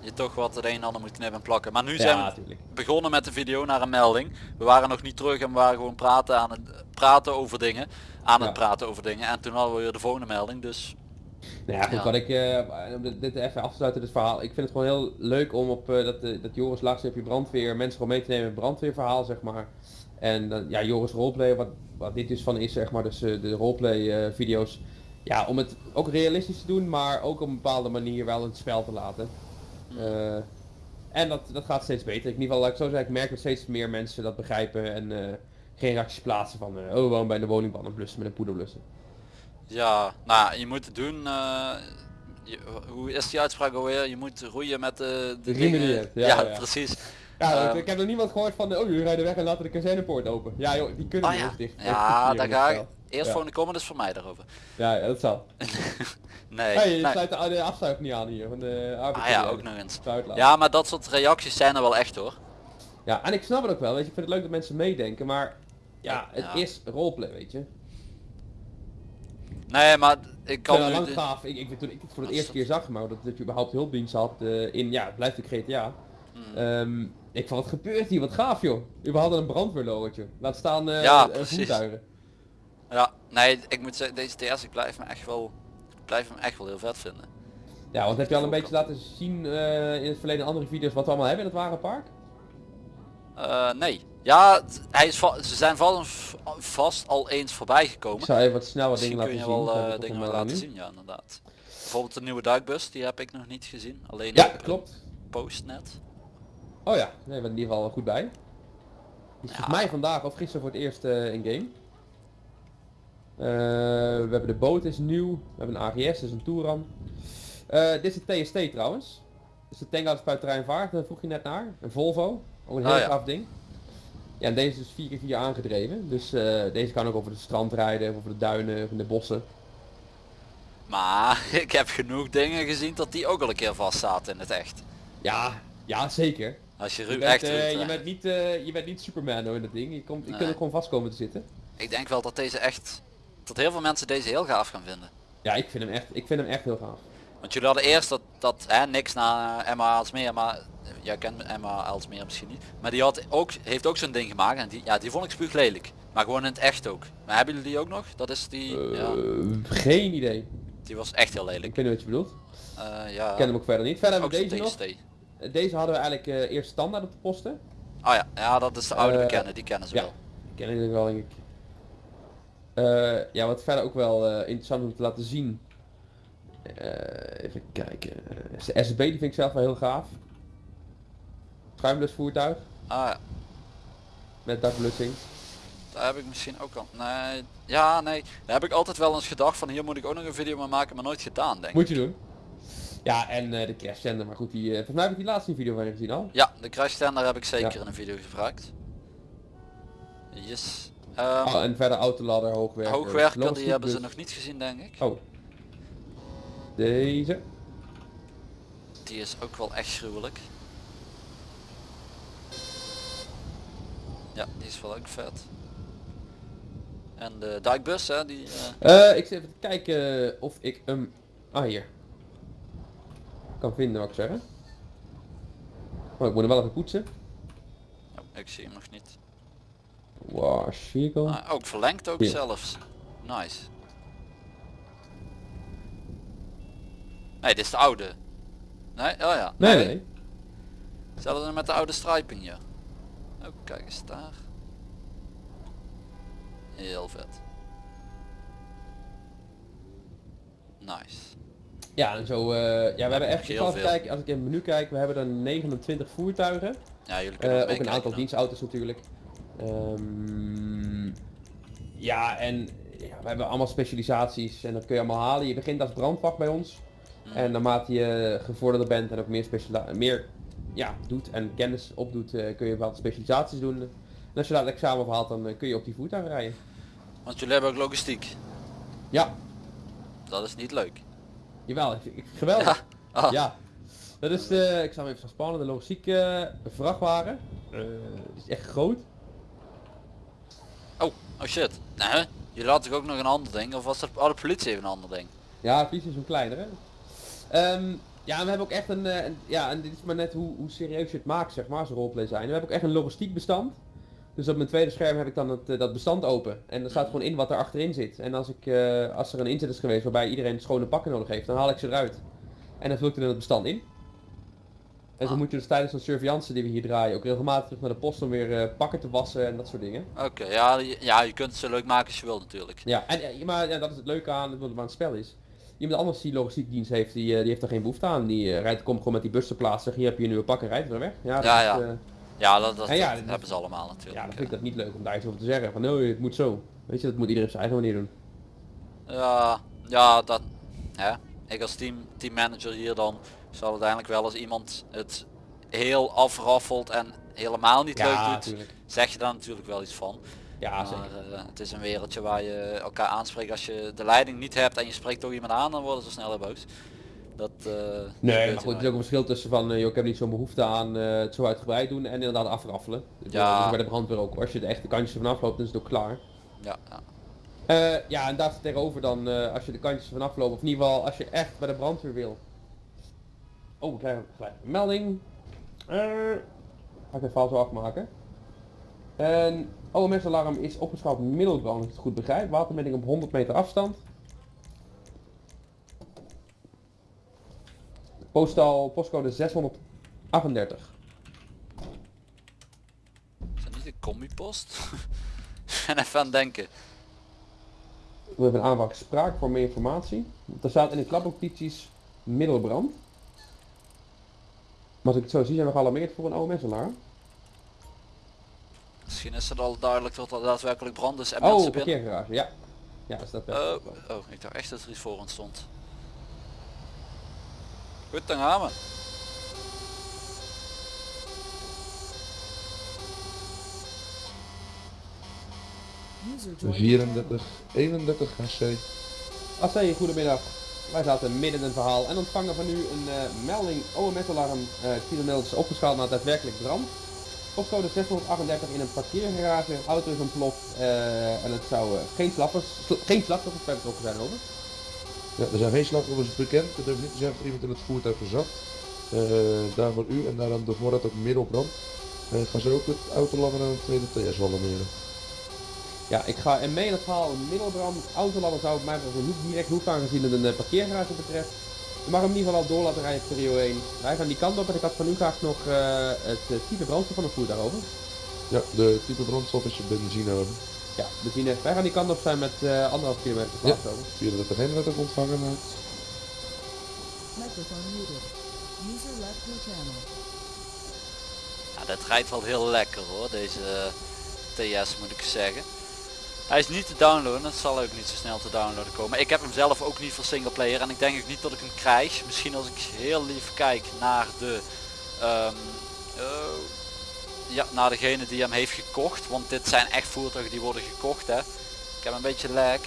je toch wat het een en ander moet knippen en plakken. Maar nu zijn we natuurlijk. begonnen met de video naar een melding. We waren nog niet terug en we waren gewoon praten aan het praten over dingen. Aan het Ja. praten over dingen. En toen hadden we weer de volgende melding. Dus Nou ja, goed, Ja. wat ik, eh, om dit, dit even af te sluiten, dit verhaal. Ik vind het gewoon heel leuk om op eh, dat, eh, dat Joris Laagstreepje brandweer, mensen gewoon mee te nemen in het brandweerverhaal, zeg maar. En dan, ja, Joris roleplay, wat, wat dit dus van is, zeg maar, dus de roleplay video's. Ja, om het ook realistisch te doen, maar ook op een bepaalde manier wel in het spel te laten. Eh, en dat, dat gaat steeds beter. In ieder geval, laat ik zo zeggen, ik merk dat steeds meer mensen dat begrijpen en geen reacties plaatsen van, oh, waarom bij de woningbanden blussen met een poeder blussen. Ja, nou je moet het doen. eh, je- hoe is die uitspraak alweer? Je moet roeien met de, de dingen. hebt, *laughs* ja, Ja, ja. precies. Ja, Ehm, ik heb nog niemand gehoord van, oh jullie rijden weg en laten de kazernepoort open. Ja joh, die kunnen Oh niet ja, dicht. ja daar ga ik. Eerst Ja. volgende comment is voor mij daarover. Ja, ja, dat zal. *laughs* Nee. Hey, je nee. sluit de, de afsluit niet aan hier, van de arbeid. Ah ja, ook nog eens. Ja. Ja, maar dat soort reacties zijn er wel echt hoor. ja, en ik snap het ook wel, weet je, ik vind het leuk dat mensen meedenken, maar ja, het Ja. is roleplay, weet je. Nee, maar ik Ik kan nu lang gaaf, ik, ik, toen ik het voor het eerste keer zag, maar dat, dat je überhaupt hulpdienst had eh, in, ja, het blijft ook GTA. Hmm. Ehm, ik van wat gebeurt hier, wat gaaf joh. Überhaupt een brandweerlogotje. Laat staan eh Ja, eh, voertuigen. Ja, nee, ik moet zeggen, deze TS, ik blijf me echt wel, ik blijf hem echt wel heel vet vinden. Ja, want heb je al een beetje laten zien in het verleden andere video's wat we allemaal hebben in het wagenpark? Eh, nee. Ja, hij is ze zijn vast, vast al eens voorbij Ik gekomen. zou even wat snel wat dingen laten kun je zien. wel eh, ik dingen laten zien, ja inderdaad. Bijvoorbeeld de nieuwe duikbus, die heb ik nog niet gezien. Alleen Ja, klopt. post net. Oh ja, nee, we zijn in ieder geval goed bij. Die is mij vandaag of gisteren voor het eerst eh, in game. Eh, we hebben de boot is nieuw. We hebben een AGS, dus een Touran. Dit is een TST trouwens. Dus de tank uit terrein vaart, daar vroeg je net naar. Een Volvo. Ook een heel Oh ja. gaaf ding. Ja, en deze is 4x4 aangedreven. Dus eh, deze kan ook over de strand rijden, of over de duinen, of in de bossen. Maar *laughs* ik heb genoeg dingen gezien dat die ook al een keer vast zaten in het echt. Ja, ja zeker. Als je, Je bent, echt eh, je hè. bent niet, eh, je bent niet Superman hoor in dat ding. Je, komt, je Nee. kunt ook gewoon vast komen te zitten. Ik denk wel dat deze echt, dat heel veel mensen deze heel gaaf gaan vinden. Ja, ik vind hem echt, ik vind hem echt heel gaaf. Want jullie hadden eerst dat, dat hè, niks na Emma Aalsmeer, maar eh, jij kent Emma Aalsmeer misschien niet. Maar die had ook, heeft ook zo'n ding gemaakt en die, ja, die vond ik spuug lelijk. Maar gewoon in het echt ook. Maar hebben jullie die ook nog? Dat is die, ja, Eh, geen idee. die was echt heel Ik lelijk. weet niet wat je bedoelt. Eh, ja, Ik ken hem ook verder niet. Verder hebben we deze nog. TST. Deze hadden we eigenlijk eh, eerst standaard op de posten. Oh ja, ja, dat is de oude bekende, die kennen ze ja. wel. Die ken ik wel denk ik. Ja, wat verder ook wel interessant om te laten zien. Even kijken. De SB die vind ik zelf wel heel gaaf. Schuimlus voertuig Ah ja, met dakblussing. daar heb ik misschien ook al. Nee, ja, nee. Daar heb ik altijd wel eens gedacht van hier moet ik ook nog een video mee maken, maar nooit gedaan denk ik. Moet je doen. Ja, en eh, de crash zender, maar goed, die, eh, volgens mij heb ik die laatste video van je gezien al. Ja, de crash tender heb ik zeker Ja. in een video gebruikt. Yes. Ehm, Oh, en verder autoladder, hoogwerker. hoogwerker, die logistiek hebben ze nog niet gezien denk ik. Oh. Deze. Die is ook wel echt gruwelijk. Ja, die is wel ook vet. En de dijkbus hè, die... eh, Eh, ik zit even te kijken of ik hem... Ah, hier. Kan vinden, wat ik zeggen. Oh, ik moet hem wel even poetsen. oh, ik zie hem nog niet. Wash vehicle. Ah, ook verlengd ook Hier. zelfs. Nice. Nee, dit is de oude. Nee? Oh ja. Nee, nee. Hetzelfde met de oude striping Oh, kijk eens daar. Heel vet. Nice. Ja, en zo, eh, ja, we hebben echt, Heel veel. kijken, als ik in het menu kijk, we hebben er 29 voertuigen. Ja, jullie Eh, kunnen ook ook een aantal dienstauto's natuurlijk. Ehm, ja, en ja, we hebben allemaal specialisaties en dat kun je allemaal halen. Je begint als brandwacht bij ons. Hmm. En naarmate je gevorderder bent en ook meer, meer ja, doet en kennis opdoet, eh, kun je wat specialisaties doen. En als je het examen voor haalt, dan eh, kun je op die voertuigen rijden. Want jullie hebben ook logistiek. Ja, Dat is niet leuk. jawel, geweldig. Ja. Ah. Ja. Dat is de, ik zal hem even spannen, de logistieke eh, vrachtwagen. Eh, is echt groot. Oh, oh shit. Nee, jullie hadden toch ook nog een ander ding? Of was dat oh, de politie even een ander ding? Ja, het is zo'n kleinere. Ehm, ja, we hebben ook echt een, eh, een- ja, en dit is maar net hoe, hoe serieus je het maakt, zeg maar, zo'n roleplay zijn. We hebben ook echt een logistiek bestand. Dus op mijn tweede scherm heb ik dan het, eh, dat bestand open. En er staat gewoon in wat er achterin zit. En als, ik, eh, als er een inzet is geweest waarbij iedereen schone pakken nodig heeft, dan haal ik ze eruit. En dan vul ik er in het bestand in. En zo Ah. moet je dus tijdens de surveillance die we hier draaien ook regelmatig terug naar de post om weer pakken te wassen en dat soort dingen. Oké, ja, je- ja, je kunt het zo leuk maken als je wilt natuurlijk. Ja, en, maar ja, dat is het leuke aan wat aan het spel is. Iemand anders die logistiekdienst heeft, die, eh, die heeft er geen behoefte aan. Die eh, rijdt, komt gewoon met die bus te plaatsen. Hier heb je een nieuwe pak en rijdt weer weg. Ja, dat Ja, is, ja. eh, Ja, dat, dat, En ja, dat dat- hebben ze allemaal natuurlijk. ja, dan vind ik dat niet leuk om daar iets over te zeggen. Van, nee, het moet zo. Weet je, dat moet iedereen op zijn eigen manier doen. Ja, ja, dat, hè. Ik als team, teammanager hier dan zal uiteindelijk wel als iemand het heel afraffelt en helemaal niet leuk doet, zeg je daar natuurlijk wel iets van. Ja, maar zeker. eh, het is een wereldje waar je elkaar aanspreekt. Als je de leiding niet hebt en je spreekt toch iemand aan, dan worden ze sneller boos. Dat, eh, Nee, maar goed, er is ook een verschil tussen van, eh, joh, ik heb niet zo'n behoefte aan eh, het zo uitgebreid doen en inderdaad afraffelen. Ja. bij de brandweer ook. Als je de echte kantjes ervan afloopt, dan is het ook klaar. Ja, ja. Eh, ja, en daar staat tegenover dan, eh, als je de kantjes vanaf loopt, of in ieder geval als je echt bij de brandweer wil. Oh, ik krijg gelijk een melding. Eh, ga ik even vals zo afmaken. En OMS-alarm is opgeschaald middelbrand, als ik het goed begrijp. Watermeting op 100 meter afstand. Postal, postcode 638. Is dat niet de combipost? *laughs* en even aan het denken. We hebben een aanvraag spraak voor meer informatie. Er staat in de klapnotities middelbrand. Maar als ik het zo zie zijn we gealarmeerd voor een OMS-alarm. Misschien is het al duidelijk dat er daadwerkelijk brand is en Oh, mensen binnen. parkeergarage, ja. Ja, is dat wel. Oh, oh, ik dacht echt dat er iets voor ons stond. Goed, dan gaan we. User joined your 34, 31 HC. Assay, goedemiddag. Wij zaten midden in een verhaal en ontvangen van u een eh, melding OMS-alarm. eh kilometer is opgeschaald naar daadwerkelijk brand. Postcode 638 in een parkeergarage. Een auto is ontploft eh, en het zou eh, geen, slappers, sl- geen slachtoffers bij betrokken zijn over. Ja, er zijn geen slachtoffers bekend. Dat durft niet te of er iemand in het voertuig zat. Eh daarvoor u en daarom de voorraad ook middelbrand. Eh gaan ze ook het autoladder aan het tweede TS alarmeren. Ja, ik ga en mee in het verhaal middelbrand. Autoladder zou het mij niet direct hoeven aangezien het een parkeergarage betreft. Je mag hem in ieder geval al door laten rijden Rio 1. Wij gaan die kant op en ik had van u graag nog eh, het eh, type brandstof van het voertuig over. Ja, de type brandstof is benzine over. Ja, benzine. Wij gaan die kant op zijn met eh anderhalf kilometer per Ja. over. 34 heen werd ook ontvangen channel. Ja, dat rijdt wel heel lekker hoor, deze TS moet ik zeggen. Hij is niet te downloaden, het zal ook niet zo snel te downloaden komen. Ik heb hem zelf ook niet voor singleplayer en ik denk ook niet dat ik hem krijg. Misschien als ik heel lief kijk naar de... ehm, oh, ja, naar degene die hem heeft gekocht. Want dit zijn echt voertuigen die worden gekocht hè. Ik heb een beetje lag.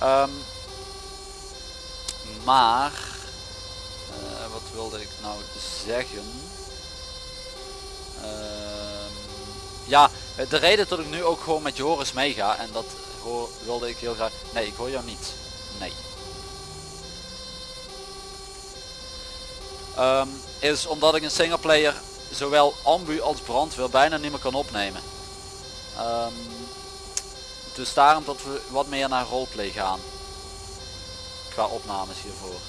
Ehm, maar... eh, wat wilde ik nou zeggen? Ehm, ja, de reden dat ik nu ook gewoon met Joris meega en dat hoor, wilde ik heel graag. Nee, ik hoor jou niet. Nee. Ehm, is omdat ik een singleplayer zowel ambu als brandweer bijna niet meer kan opnemen. Ehm, dus daarom dat we wat meer naar roleplay gaan. Qua opnames hiervoor.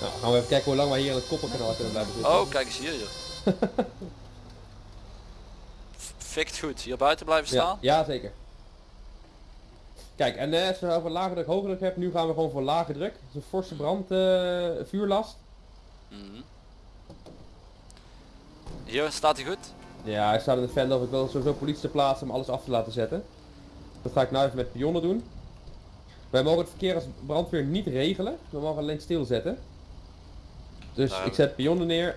Nou, gaan we even kijken hoe lang wij hier in het koppelkanaal kunnen blijven zitten. Oh, kijk eens hier joh. *laughs* Fikt goed, hier buiten blijven staan. ja zeker. Kijk, en eh, als je over lage druk, hoge druk hebt, nu gaan we gewoon voor lage druk. Is een forse brand, eh, vuurlast. Mhm. Hier staat hij goed. Ja, hij staat in veld of ik wil sowieso politie te plaatsen om alles af te laten zetten. Dat ga ik nu even met pionnen doen. Wij mogen het verkeer als brandweer niet regelen. We mogen alleen stilzetten. Dus Nou. ik zet pionnen neer.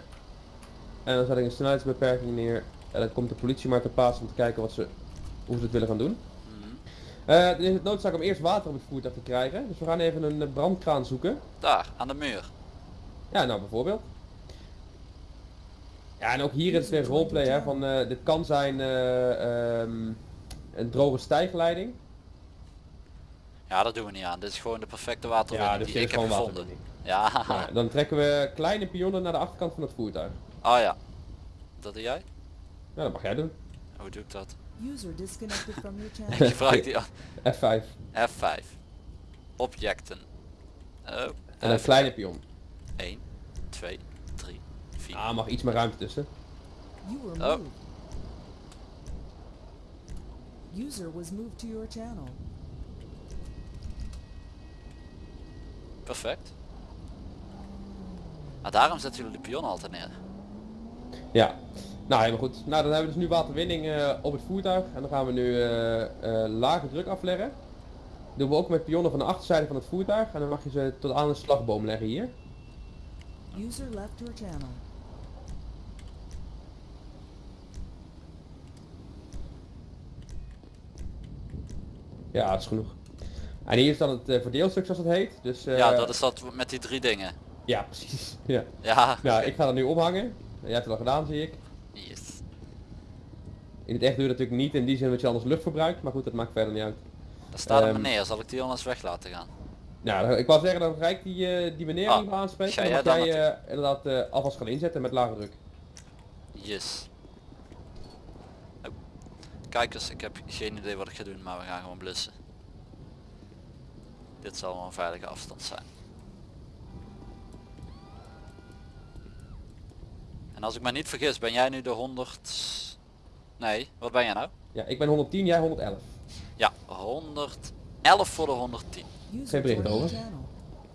En dan zet ik een snelheidsbeperking neer. En dan komt de politie maar te plaatsen om te kijken wat ze, hoe ze het willen gaan doen. Mhm. Eh, er is het noodzaak om eerst water op het voertuig te krijgen. Dus we gaan even een eh, brandkraan zoeken. Daar, aan de muur. Ja, nou bijvoorbeeld. Ja, en ook hier is het weer roleplay, hè, van eh, dit kan zijn eh, ehm, een droge stijgleiding. Ja, dat doen we niet aan. Dit is gewoon de perfecte waterwinning Ja, dus die ik heb gewoon gevonden. Ja, Nou, dan trekken we kleine pionnen naar de achterkant van het voertuig. oh ja. Dat doe jij? Ja, dat mag jij doen. Hoe doe ik dat? User disconnected from your *laughs* channel. Ik die F5. F5. Objecten. Oh, En een kleine pion. 1, 2, 3, 4. Ah, mag iets meer ruimte tussen. Oh. User was moved to your channel. Perfect. Maar daarom zetten jullie de pion altijd neer. Ja. Nou, helemaal goed. Nou, dan hebben we dus nu waterwinning eh, op het voertuig. En dan gaan we nu eh, eh, lage druk afleggen. doen we ook met pionnen van de achterzijde van het voertuig. En dan mag je ze tot aan de slagboom leggen hier. User left your channel. Ja, dat is genoeg. En hier is dan het eh, verdeelstuk zoals het heet. Dus, eh, ja, dat is dat met die drie dingen. Ja, precies. *laughs* Ja. Ja, Nou, ik ga dat nu ophangen. Jij hebt het al gedaan, zie ik. Yes. In het echt doe je dat natuurlijk niet in die zin dat je anders lucht verbruikt. Maar goed, dat maakt verder niet uit. Daar staat een Ehm, meneer. Zal ik die anders weg laten gaan? Nou, ik wou zeggen, dan ga ik die, eh, die meneer Ah, niet meer aanspreken. ga Dan jij dan jij eh, inderdaad eh, alvast gaan inzetten met lage druk. Yes. Oh. Kijk eens, ik heb geen idee wat ik ga doen, maar we gaan gewoon blussen. Dit zal wel een veilige afstand zijn. Als ik me niet vergis, ben jij nu de 100... Nee, wat ben jij nou? Ja, ik ben 110, jij 111. Ja, 111 voor de 110. User Geen bericht over.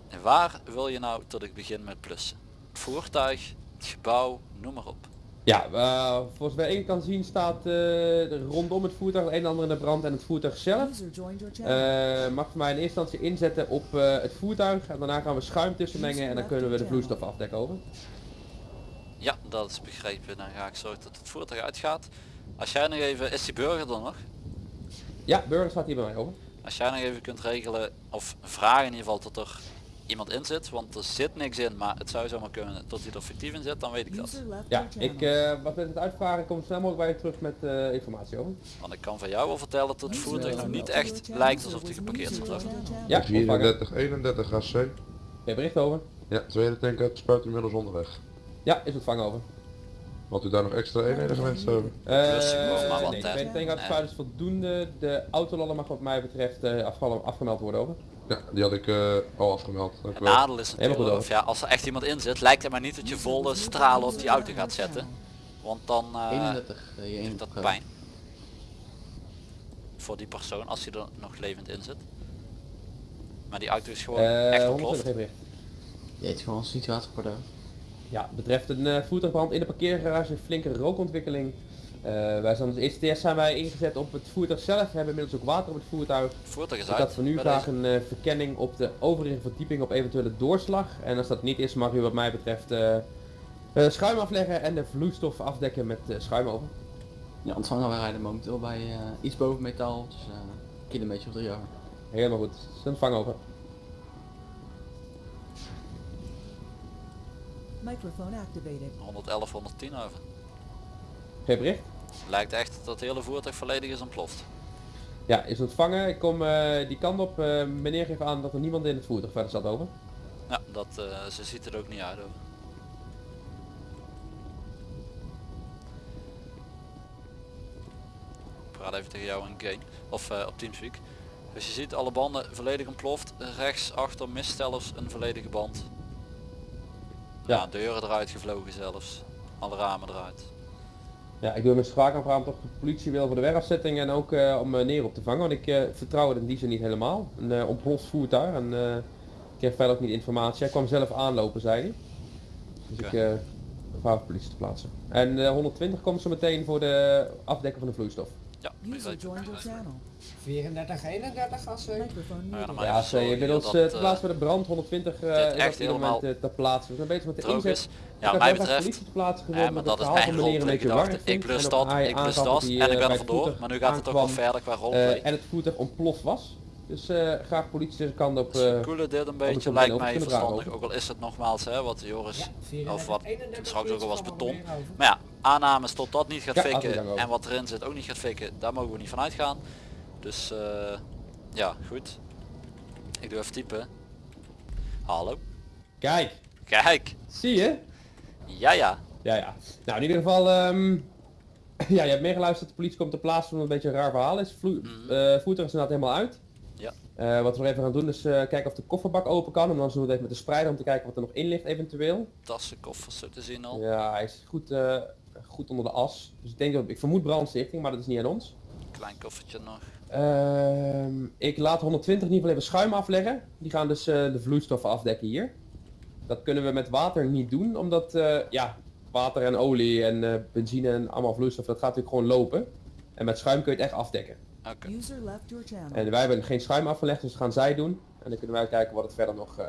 En waar wil je nou dat ik begin met plussen? Het voertuig, het gebouw, noem maar op. Ja, eh, volgens mij één kan zien staat er rondom het voertuig het een en ander in de brand en het voertuig zelf. Eh, mag voor mij in eerste instantie inzetten op het voertuig en daarna gaan we schuim tussenmengen en dan kunnen we de vloeistof afdekken over. Ja, dat is begrepen. Dan ga ik zorgen dat het voertuig uitgaat. Als jij nog even, is die burger er nog? Ja, burger staat hier bij mij over. Als jij nog even kunt regelen, of vragen in ieder geval dat er iemand in zit, want er zit niks in, maar het zou zomaar kunnen dat hij er fictief in zit, dan weet ik dat. Ja, ik, eh, wat met het uitvragen kom snel mogelijk bij je terug met eh, informatie over. Want ik kan van jou wel vertellen dat het voertuig nog niet echt lijkt alsof hij geparkeerd zit. Ja, ontvangen. 34, 31 AC. Geen bericht over. Ja, tweede tank uit spuit inmiddels onderweg. Ja, is ontvangen over. Had u daar nog extra eenheden gewenst hebben? Eh, Dus gewoon maar wat, nee, hè. tweede tank uit Nee. spuit is voldoende. De autolallen mag wat mij betreft eh, afge- afgemeld worden over. Ja, die had ik eh, al afgemeld. Dank Het nadeel is natuurlijk, goed of ja, als er echt iemand in zit, lijkt het maar niet dat je volle stralen op die auto gaat zetten. Want dan eh, 31. eh, je doet 1 dat pijn. Voor die persoon als hij er nog levend in zit. Maar die auto is gewoon Eh echt 120 ontploft. Je hebt gewoon een situatie voor de... Ja, betreft een eh, voertuigband in de parkeergarage een flinke rookontwikkeling. Eh, wij zijn als eerste test zijn wij ingezet op het voertuig zelf. We hebben inmiddels ook water op het voertuig. Voertuig is Ik uit. had van u bij graag deze. een eh, verkenning op de overige verdieping op eventuele doorslag. En als dat niet is mag u wat mij betreft eh, eh, schuim afleggen en de vloeistof afdekken met eh, schuim over. Ja, ontvangen wij rijden momenteel bij eh, iets boven metaal, dus eh kilometer of drie over. Helemaal goed. Is ontvang over. Microphone activated. 111, 110 over. Geen bericht? Lijkt echt dat het hele voertuig volledig is ontploft. Ja, is ontvangen. Ik kom eh, die kant op. Eh, meneer geeft aan dat er niemand in het voertuig verder zat over. Ja, dat, eh, ze ziet er ook niet uit over. Ik praat even tegen jou in game. Of eh, op Teamspeak. Dus je ziet alle banden volledig ontploft. Rechts achter misstellers een volledige band. Ja. Ja. deuren eruit gevlogen zelfs. Alle ramen eruit. Ja, ik doe mijn spraakaanvraag of de politie wil voor de werafzetting en ook eh, om eh, neer op te vangen. Want ik eh, vertrouw het in die zin niet helemaal. Een uh, ontploft voertuig en eh, ik heb verder ook niet informatie. Hij kwam zelf aanlopen, zei hij. Dus ik eh vraag de politie te plaatsen. En eh, 120 komt zo meteen voor de afdekken van de vloeistof. Ja, User joined your channel. 34, 31 gassen. Microphone Nou ja, Ja, ze inmiddels dat, eh, te eh, plaatsen bij de brand 120 eh is op echt helemaal eh, ter plaatse. We zijn bezig met de droog inzet. is. Ik Ja, mij betreft te plaatsen Ja, gevonden, maar dat is mijn warrig Ik ook dat, ik aangaf dat en ik eh, ben bij er vandoor. Maar nu gaat het ook wel verder qua eh, roleplay. en het voertuig ontploft was. Dus eh, graag politie zijn kant op. Eh, koelen dit een ik beetje, lijkt mij verstandig. Ook al is het nogmaals hè, wat Joris Ja, 34, of wat 31 straks ook al was we beton. Maar ja, aannames tot dat niet gaat Ja, fikken en wat erin zit ook niet gaat fikken, daar mogen we niet van uitgaan. Dus eh, ja, goed. Ik doe even typen. Hallo. Kijk, Kijk. zie je? Ja ja. Ja, ja. Nou, in ieder geval, ehm, *clears throat* ja, je hebt meegeluisterd. De politie komt ter plaatse van een beetje een raar verhaal is. Vloe Mhm. eh, voertuig is inderdaad helemaal uit. Ja. Eh, wat we nog even gaan doen is kijken of de kofferbak open kan. En dan zullen we het even met de spreider om te kijken wat er nog in ligt eventueel. Tassen, koffers zo te zien al. Ja, hij is goed, goed onder de as. Dus ik denk dat ik vermoed brandstichting, maar dat is niet aan ons. Klein koffertje nog. Ehm, ik laat 120 in ieder geval even schuim afleggen. Die gaan dus eh, de vloeistoffen afdekken hier. Dat kunnen we met water niet doen, omdat eh, ja, water en olie en eh, benzine en allemaal vloeistof, dat gaat natuurlijk gewoon lopen. En met schuim kun je het echt afdekken. Oké. User left your channel. En wij hebben geen schuim afgelegd, dus dat gaan zij doen. En dan kunnen wij kijken wat het verder nog eh,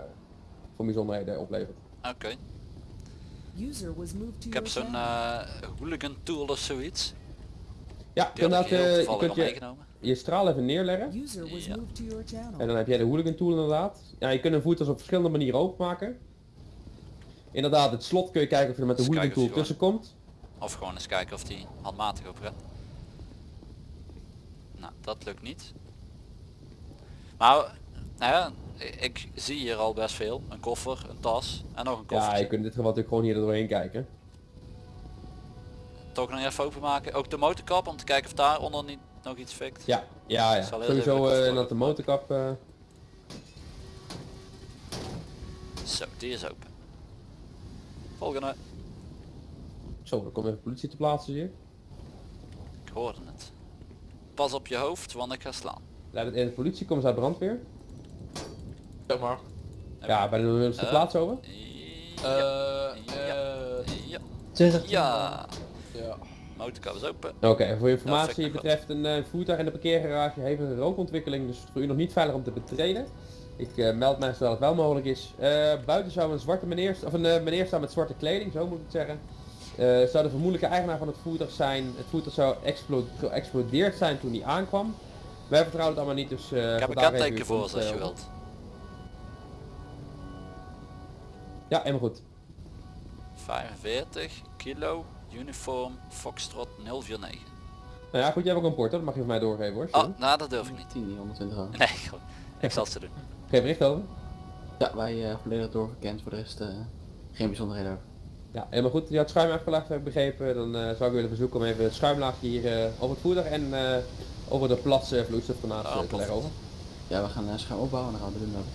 voor bijzonderheden oplevert. Oké. Ik heb zo'n eh, hooligan tool of zoiets. Ja, inderdaad, eh, je kunt je, meegenomen. Je straal even neerleggen. Ja. En dan heb jij de hooligan tool inderdaad. Ja, je kunt een voertuig op verschillende manieren openmaken. Inderdaad, het slot kun je kijken of je er met de Dus hooligan tool tussen komt. Of gewoon eens kijken of die handmatig gaat. Nou, dat lukt niet. Maar, nou ja, ik zie hier al best veel. Een koffer, een tas en nog een Ja, koffertje. je kunt in dit geval natuurlijk gewoon hier er doorheen kijken. Toch nog even openmaken. Ook de motorkap om te kijken of daaronder niet nog iets fikt. Ja, ja, ja. Sowieso eh, koffer dat de motorkap... eh, Zo, die is open. Volgende. Zo, dan komt even politie te plaatsen hier. Ik hoorde het. Pas op je hoofd, want ik ga slaan. Leidt het in de politie, komen ze uit brandweer. Zeg maar. Ja, bij de willen ze de Eh, plaats over. Ja. Eh, ja. eh, Ja. ja. Motorkap is open. Oké, voor informatie betreft een eh, voertuig in de parkeergarage heeft een rookontwikkeling, dus voor u nog niet veilig om te betreden. Ik eh, meld mij zodat het wel mogelijk is. Eh, buiten zou een zwarte meneer, of een meneer staan met zwarte kleding, zo moet ik het zeggen. Zou de vermoedelijke eigenaar van het voertuig zijn. Het voertuig zou geëxplodeerd zijn toen hij aankwam. Wij vertrouwen het allemaal niet, dus Ik heb een voor komst, als je wilt. Ja, helemaal goed. 45 kilo uniform Foxtrot 049. Nou ja, goed, jij hebt ook een port, hoor. dat mag je van mij doorgeven hoor. Oh, nou dat durf ik niet. 10, 120 euro. Nee, gewoon. Ik zal het ze doen. *laughs* Geen bericht over? Ja, wij eh, volledig doorgekend, voor de rest eh, geen bijzonderheden over. Ja, helemaal goed. Je had schuim afgelegd, heb ik begrepen. Dan eh, zou ik willen verzoeken om even het schuimlaagje hier eh, over het voertuig en eh, over de plas uh, vloeistof daarnaast eh, te leggen over. Ja, we gaan uh, schuim opbouwen en dan gaan we de doen over.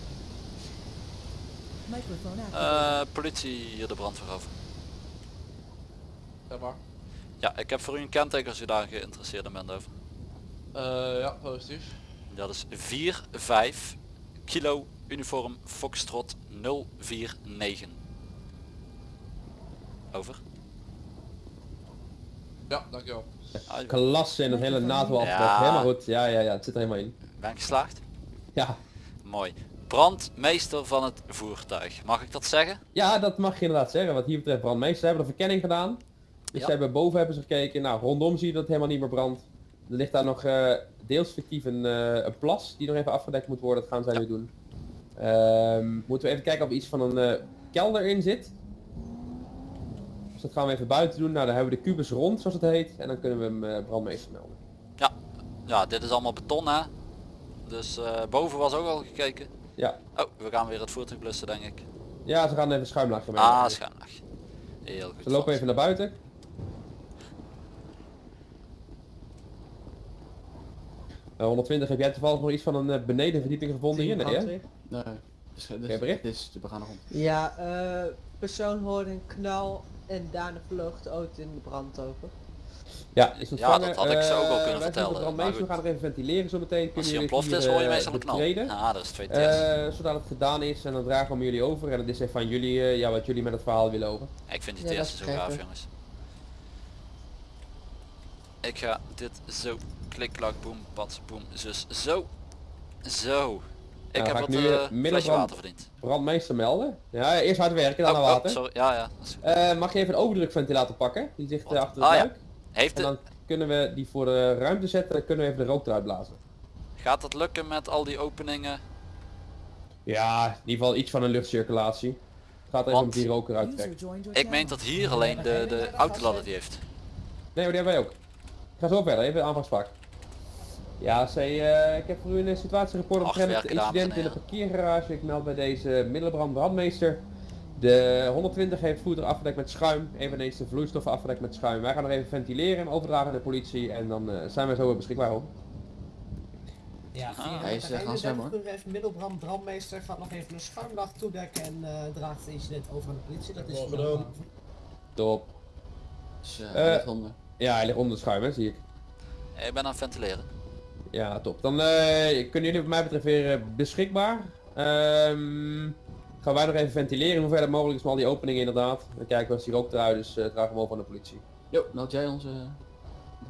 Eh, politie hier de brandweer over. Zeg maar. Ja, ik heb voor u een kenteken als u daar geïnteresseerd in bent over. Eh, ja, positief. Dat is 45 kilo uniform Foxtrot 049. Over. Ja, dankjewel. Klasse in het hele NATO. Ja. Helemaal goed. Ja, ja, ja. Het zit er helemaal in. Ben ik geslaagd? Ja. Mooi. Brandmeester van het voertuig. Mag ik dat zeggen? Ja, dat mag je inderdaad zeggen. Wat hier betreft brandmeester. Ze hebben de verkenning gedaan. Dus Ja. ze hebben boven hebben ze gekeken. Nou, rondom zie je dat het helemaal niet meer brandt. Er ligt daar nog eh, deels fictief een, eh, een plas die nog even afgedekt moet worden. Dat gaan zij nu doen. Ehm, moeten we even kijken of er iets van een eh, kelder in zit. Dus dat gaan we even buiten doen. Nou, dan hebben we de kubus rond, zoals het heet. En dan kunnen we hem brandmeester melden. Ja. Ja, dit is allemaal beton hè. Dus boven was ook al gekeken. Ja. Oh, we gaan weer het voertuig blussen denk ik. Ja, ze gaan even schuimlaag mee. Ah, schuimlaag. Heel goed. Ze lopen even naar buiten. 120, heb jij toevallig nog iets van een eh, benedenverdieping gevonden hier? Nee, hè? Nee. Dus, dus, bericht? dit is de begane grond. Ja, eh persoon hoorde een knal en daarna vloog de auto in de brand over. Ja, is Ja, dat had ik zo ook Eh, kunnen vertellen, we gaan er even ventileren zo meteen. Als jullie ontploft is hoor je eh, meestal een knal. Ja, dat is twee tests. Eh, zodat het gedaan is en dan dragen we jullie over en het is even van jullie eh, ja, wat jullie met het verhaal willen over. Ik vind die dat testen zo gaaf jongens. Ik ga dit zo klik klak boem pat boem zus zo. Zo. Ik Nou, heb wat nu, eh, flesje water verdiend. Brandmeester melden. Ja, eerst hard werken, dan Oh, naar oh, water. Ja, ja. dat. Eh, mag je even een overdrukventilator pakken? Die zit achter het Ah, ja. Heeft En dan kunnen we die voor de ruimte zetten, dan kunnen we even de rook eruit blazen. gaat het lukken met al die openingen? Ja, in ieder geval iets van een luchtcirculatie. Het gaat even om die rook eruit trekken. Ik meen dat hier alleen de, de autoladder die heeft. Nee, maar die hebben wij ook. Ik ga zo verder, even de aanvragspak. Ja, C, eh, ik heb voor u een situatierapport Hard omtrent het werken, dames en incident in de parkeergarage. Ik meld bij deze middelbrand brandmeester. De 120 heeft voertuig afgedekt met schuim. Eveneens de vloeistoffen afgedekt met schuim. Wij gaan nog even ventileren en overdragen aan de politie. En dan eh, zijn we zo weer beschikbaar hoor. Ja, Ah. Hij is, eh, gaan zwemmen, hoor. Even middelbrand, brandmeester gaat nog even een schuimlaag toedekken en eh, draagt het incident over aan de politie. Dat is gedaan. Top. Dus eh, Ja, hij ligt onder de schuim hè, zie ik. Ik ben aan het ventileren. Ja, top. Dan eh, kunnen jullie wat mij betreft weer eh, beschikbaar. Ehm, gaan wij nog even ventileren, hoe ver mogelijk is met al die openingen inderdaad. Dan kijken we als die rook eruit is, eh dragen we hem over aan de politie. Jo, meld jij onze...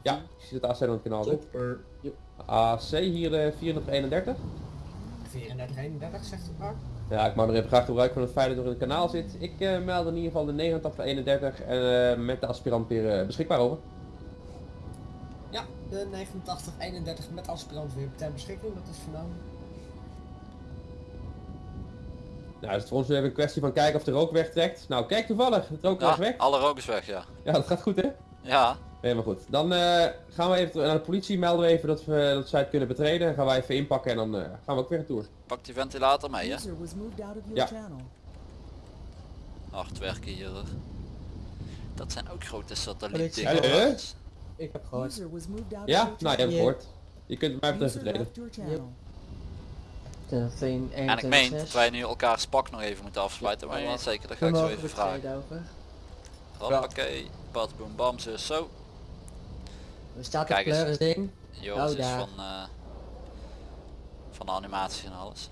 Ja, ik zie dat AC aan het kanaal zit. Topper. AC hier de 431. 34, 31 zegt het maar. Ja, ik maak nog even graag gebruik van het feit dat er in het kanaal zit. Ik eh, meld in ieder geval de 8931 en eh, met de aspirant weer beschikbaar over. De 89, 31 met aspirant weer ter beschikking, dat is vernomen. Nou, is het voor ons weer even een kwestie van kijken of de rook wegtrekt. Nou, kijk toevallig, het rook is Ja, weg. alle rook is weg, ja. Ja, dat gaat goed hè? Ja, Helemaal goed. Dan eh, gaan we even naar de politie, melden we even dat, we, dat zij het kunnen betreden. Dan gaan wij even inpakken en dan eh, gaan we ook weer een tour. pak die ventilator mee, hè. Ja. Hard werken hier. hoor. Dat zijn ook grote Hallo? satellieten. Ik heb gehoord. Ja, nou je hebt gehoord. Je kunt mij 1, 1, En ik meen dat wij nu elkaar spak nog even moeten afsluiten, maar ja, zeker, dat ga ik zo even vragen. Hoppakee, bad boom bam, zus zo. Er staat Kijk een eens. kleurisding. Joris is van, eh, van de animatie en alles.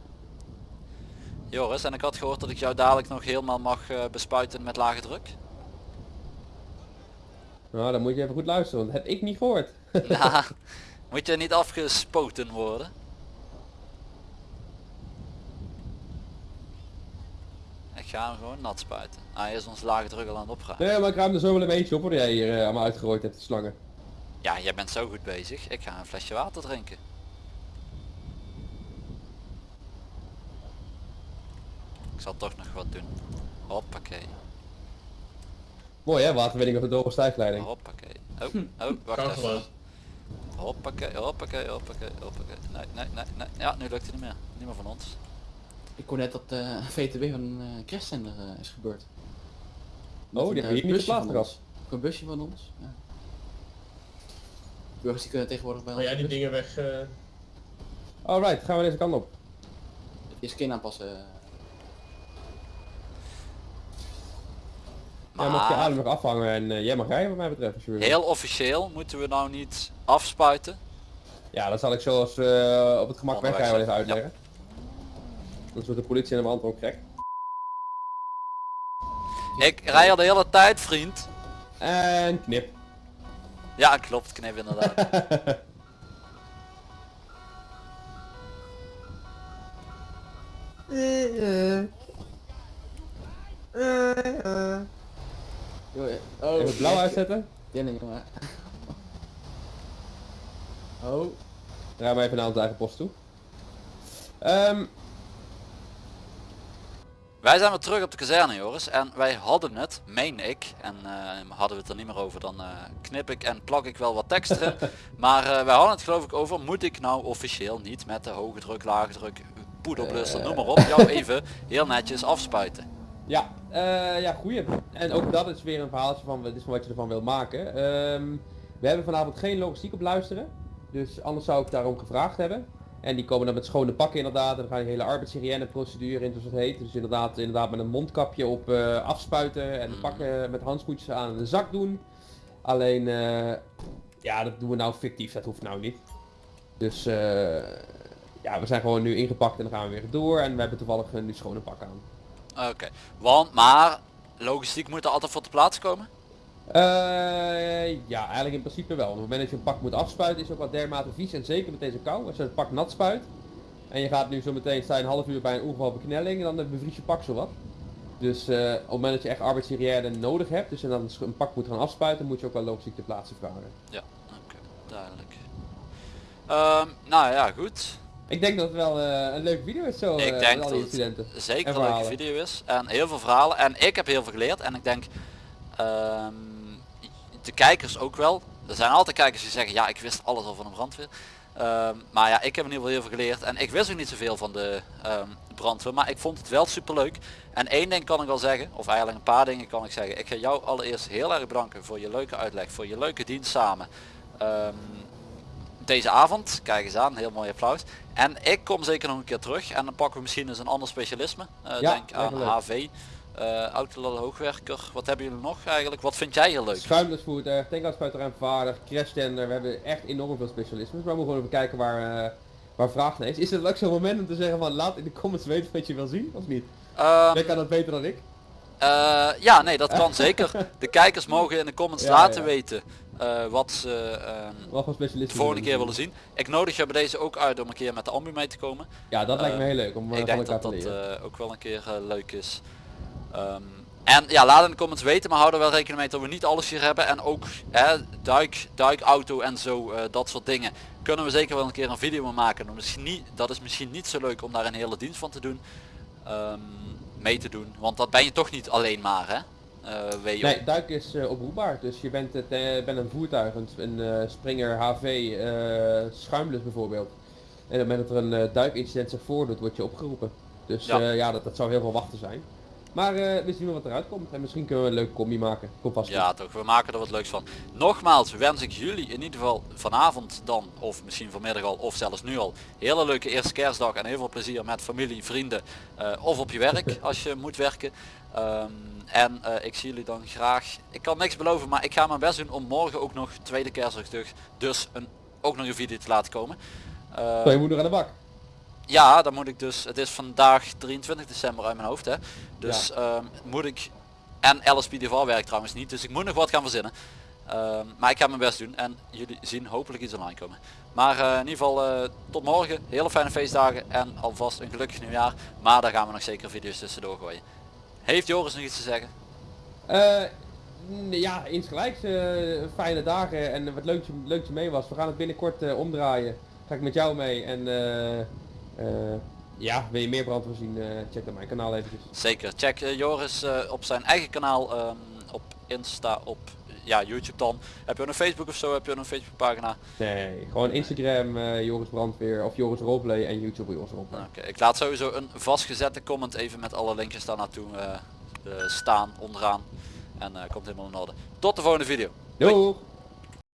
Joris, en ik had gehoord dat ik jou dadelijk nog helemaal mag eh, bespuiten met lage druk. Nou, dan moet je even goed luisteren, want dat heb ik niet gehoord. *laughs* Nou, moet je niet afgespoten worden? Ik ga hem gewoon nat spuiten. Ah, hij is ons lage druk al aan het opruimen. Nee, maar ik ruim er zo wel een beetje op hoor, jij hier eh, allemaal uitgerooid hebt, de slangen. Ja, jij bent zo goed bezig. Ik ga een flesje water drinken. Ik zal toch nog wat doen. Hoppakee. Mooi hè, waterwinning op de doge stijgleiding. Hoppakee. Oh, oh, wacht even. Hoppakee, hoppakee, hoppakee, hoppakee. Nee, nee, nee, nee. Ja, nu lukt het niet meer. Niet meer van ons. Ik hoor net dat eh VTB van een uh, crashzender eh, is gebeurd. Met Oh, die hebben eh, hier niet busje geplaatst Een busje van ons. Ja. Burgers die kunnen tegenwoordig bij ons. jij die bus- dingen weg... eh, Alright, gaan we deze kant op. Je skin aanpassen. Eh. Jij mag je Maar adem nog afhangen en eh, jij mag rijden wat mij betreft. Als je wil. heel officieel moeten we nou niet afspuiten. Ja, dat zal ik zo als eh, op het gemak Onderweg wegrijden wel even zijn. uitleggen. Anders wordt de politie aan de hand ook gek. Ik rij al de hele tijd, vriend. En knip. Ja, klopt, knip inderdaad. Joh, *laughs* oh, Even blauw uitzetten. Dinning, jongen. *laughs* Oh. Draai maar even naar onze eigen post toe. Ehm, Wij zijn weer terug op de kazerne Joris en wij hadden het, meen ik, en eh, hadden we het er niet meer over, dan eh, knip ik en plak ik wel wat tekst erin. *laughs* maar eh, wij hadden het geloof ik over, moet ik nou officieel niet met de hoge druk, lage druk, poederblusser, noem maar op, jou *laughs* even heel netjes afspuiten. Ja, eh, ja, goeie. En ook dat is weer een verhaaltje van, dit is wat je ervan wil maken. Ehm, we hebben vanavond geen logistiek op luisteren. Dus anders zou ik daarom gevraagd hebben. En die komen dan met schone pakken inderdaad. En dan gaan die hele arbeidshygiëne procedure in, zoals het heet. Dus inderdaad, inderdaad met een mondkapje op eh, afspuiten. En de pakken met handschoentjes aan in de zak doen. Alleen, eh, ja, dat doen we nou fictief. Dat hoeft nou niet. Dus, eh, ja, we zijn gewoon nu ingepakt en dan gaan we weer door. En we hebben toevallig nu schone pakken aan. Oké, want, maar logistiek moet er altijd voor te plaats komen? Eh, ja, eigenlijk in principe wel. Op het moment dat je een pak moet afspuiten is ook wel dermate vies en zeker met deze kou. Als je het pak nat spuit en je gaat nu zo meteen sta je een half uur bij een ongeval beknelling, dan eh, bevries je pak zo wat. Dus eh, op het moment dat je echt arbeidshygiëne nodig hebt, dus en dan een pak moet gaan afspuiten, moet je ook wel logistiek ter plaatse vragen. Ja, oké, duidelijk. Ehm, nou ja, goed. Ik denk dat het wel eh, een leuke video is zo Ik eh, denk al dat die het zeker en een leuke video is. En heel veel verhalen. En ik heb heel veel geleerd. En ik denk ehm, de kijkers ook wel. Er zijn altijd kijkers die zeggen, ja ik wist alles al van de brandweer. Ehm, maar ja, ik heb in ieder geval heel veel geleerd. En ik wist ook niet zoveel van de ehm, brandweer. Maar ik vond het wel super leuk. En één ding kan ik wel zeggen. Of eigenlijk een paar dingen kan ik zeggen. Ik ga jou allereerst heel erg bedanken voor je leuke uitleg. Voor je leuke dienst samen. Deze avond. Kijk eens aan, heel mooi applaus. En ik kom zeker nog een keer terug en dan pakken we misschien eens een ander specialisme. Eh, Ja, denk aan leuk. HV, eh autoladder hoogwerker. Wat hebben jullie nog eigenlijk? Wat vind jij heel leuk? Schuimlesvoertuig, tankuitspuiter en vaardig, crashtender, we hebben echt enorm veel specialismes. Maar we moeten gewoon even kijken waar, eh, waar vraag naar is. Is het ook zo'n moment om te zeggen van laat in de comments weten wat je wil zien, of niet? Ehm, Jij kan dat beter dan ik. Eh, ja, nee, dat kan *laughs* zeker. De kijkers mogen in de comments Ja, laten ja. weten eh, wat ze ehm, Wat voor de volgende keer willen zien. Ik nodig je bij deze ook uit om een keer met de ambu mee te komen. Ja, dat lijkt me Eh, heel leuk om eh, ik denk dat dat ook wel een keer leuk is. Ehm, en ja, laat in de comments weten, maar hou er wel rekening mee dat we niet alles hier hebben. En ook hè, duik, duikauto en zo, dat soort dingen. Kunnen we zeker wel een keer een video van maken. Misschien niet, dat is misschien niet zo leuk om daar een hele dienst van te doen. Ehm, mee te doen. Want dat ben je toch niet alleen maar hè. WO. Nee, duik is eh, oproepbaar. Dus je bent, het, eh, bent een voertuig, een, een Springer HV schuimlus bijvoorbeeld. En op het moment dat er een duikincident zich voordoet, word je opgeroepen. Dus Ja. ja, dat, dat zou heel veel wachten zijn. Maar we zien wel wat eruit komt. En misschien kunnen we een leuke combi maken. Komt vast Ja toch, we maken er wat leuks van. Nogmaals wens ik jullie in ieder geval vanavond dan, of misschien vanmiddag al, of zelfs nu al, hele leuke eerste kerstdag en heel veel plezier met familie, vrienden of op je werk *laughs* als je moet werken. Ehm, en eh, ik zie jullie dan graag, ik kan niks beloven, maar ik ga mijn best doen om morgen ook nog tweede kerstdag terug, dus een, ook nog een video te laten komen. Eh, Zo, je moet nog aan de bak. ja, dan moet ik dus, het is vandaag 23 december uit mijn hoofd hè. Dus ehm, moet ik, en LSP Deval werkt trouwens niet, dus ik moet nog wat gaan verzinnen. Ehm, maar ik ga mijn best doen en jullie zien hopelijk iets online komen. Maar eh, in ieder geval eh, tot morgen, hele fijne feestdagen en alvast een gelukkig nieuwjaar. Maar daar gaan we nog zeker video's tussendoor gooien. Heeft Joris nog iets te zeggen? Eh, ja, insgelijks. eh, fijne dagen en wat leuk, je- leuk je mee was. We gaan het binnenkort eh, omdraaien. Ga ik met jou mee en ja, wil je meer brandweer zien, check dan mijn kanaal eventjes. Zeker, check Joris op zijn eigen kanaal, ehm, op Insta, op ja, YouTube dan. Heb je een Facebook of zo, heb je een Facebook pagina? Nee, gewoon Instagram, eh, Joris Brandweer of Joris Roleplay en YouTube Joris Roleplay. Oké, ik laat sowieso een vastgezette comment even met alle linkjes daar naartoe eh, eh, staan onderaan. En komt helemaal in orde. Tot de volgende video. Doeg!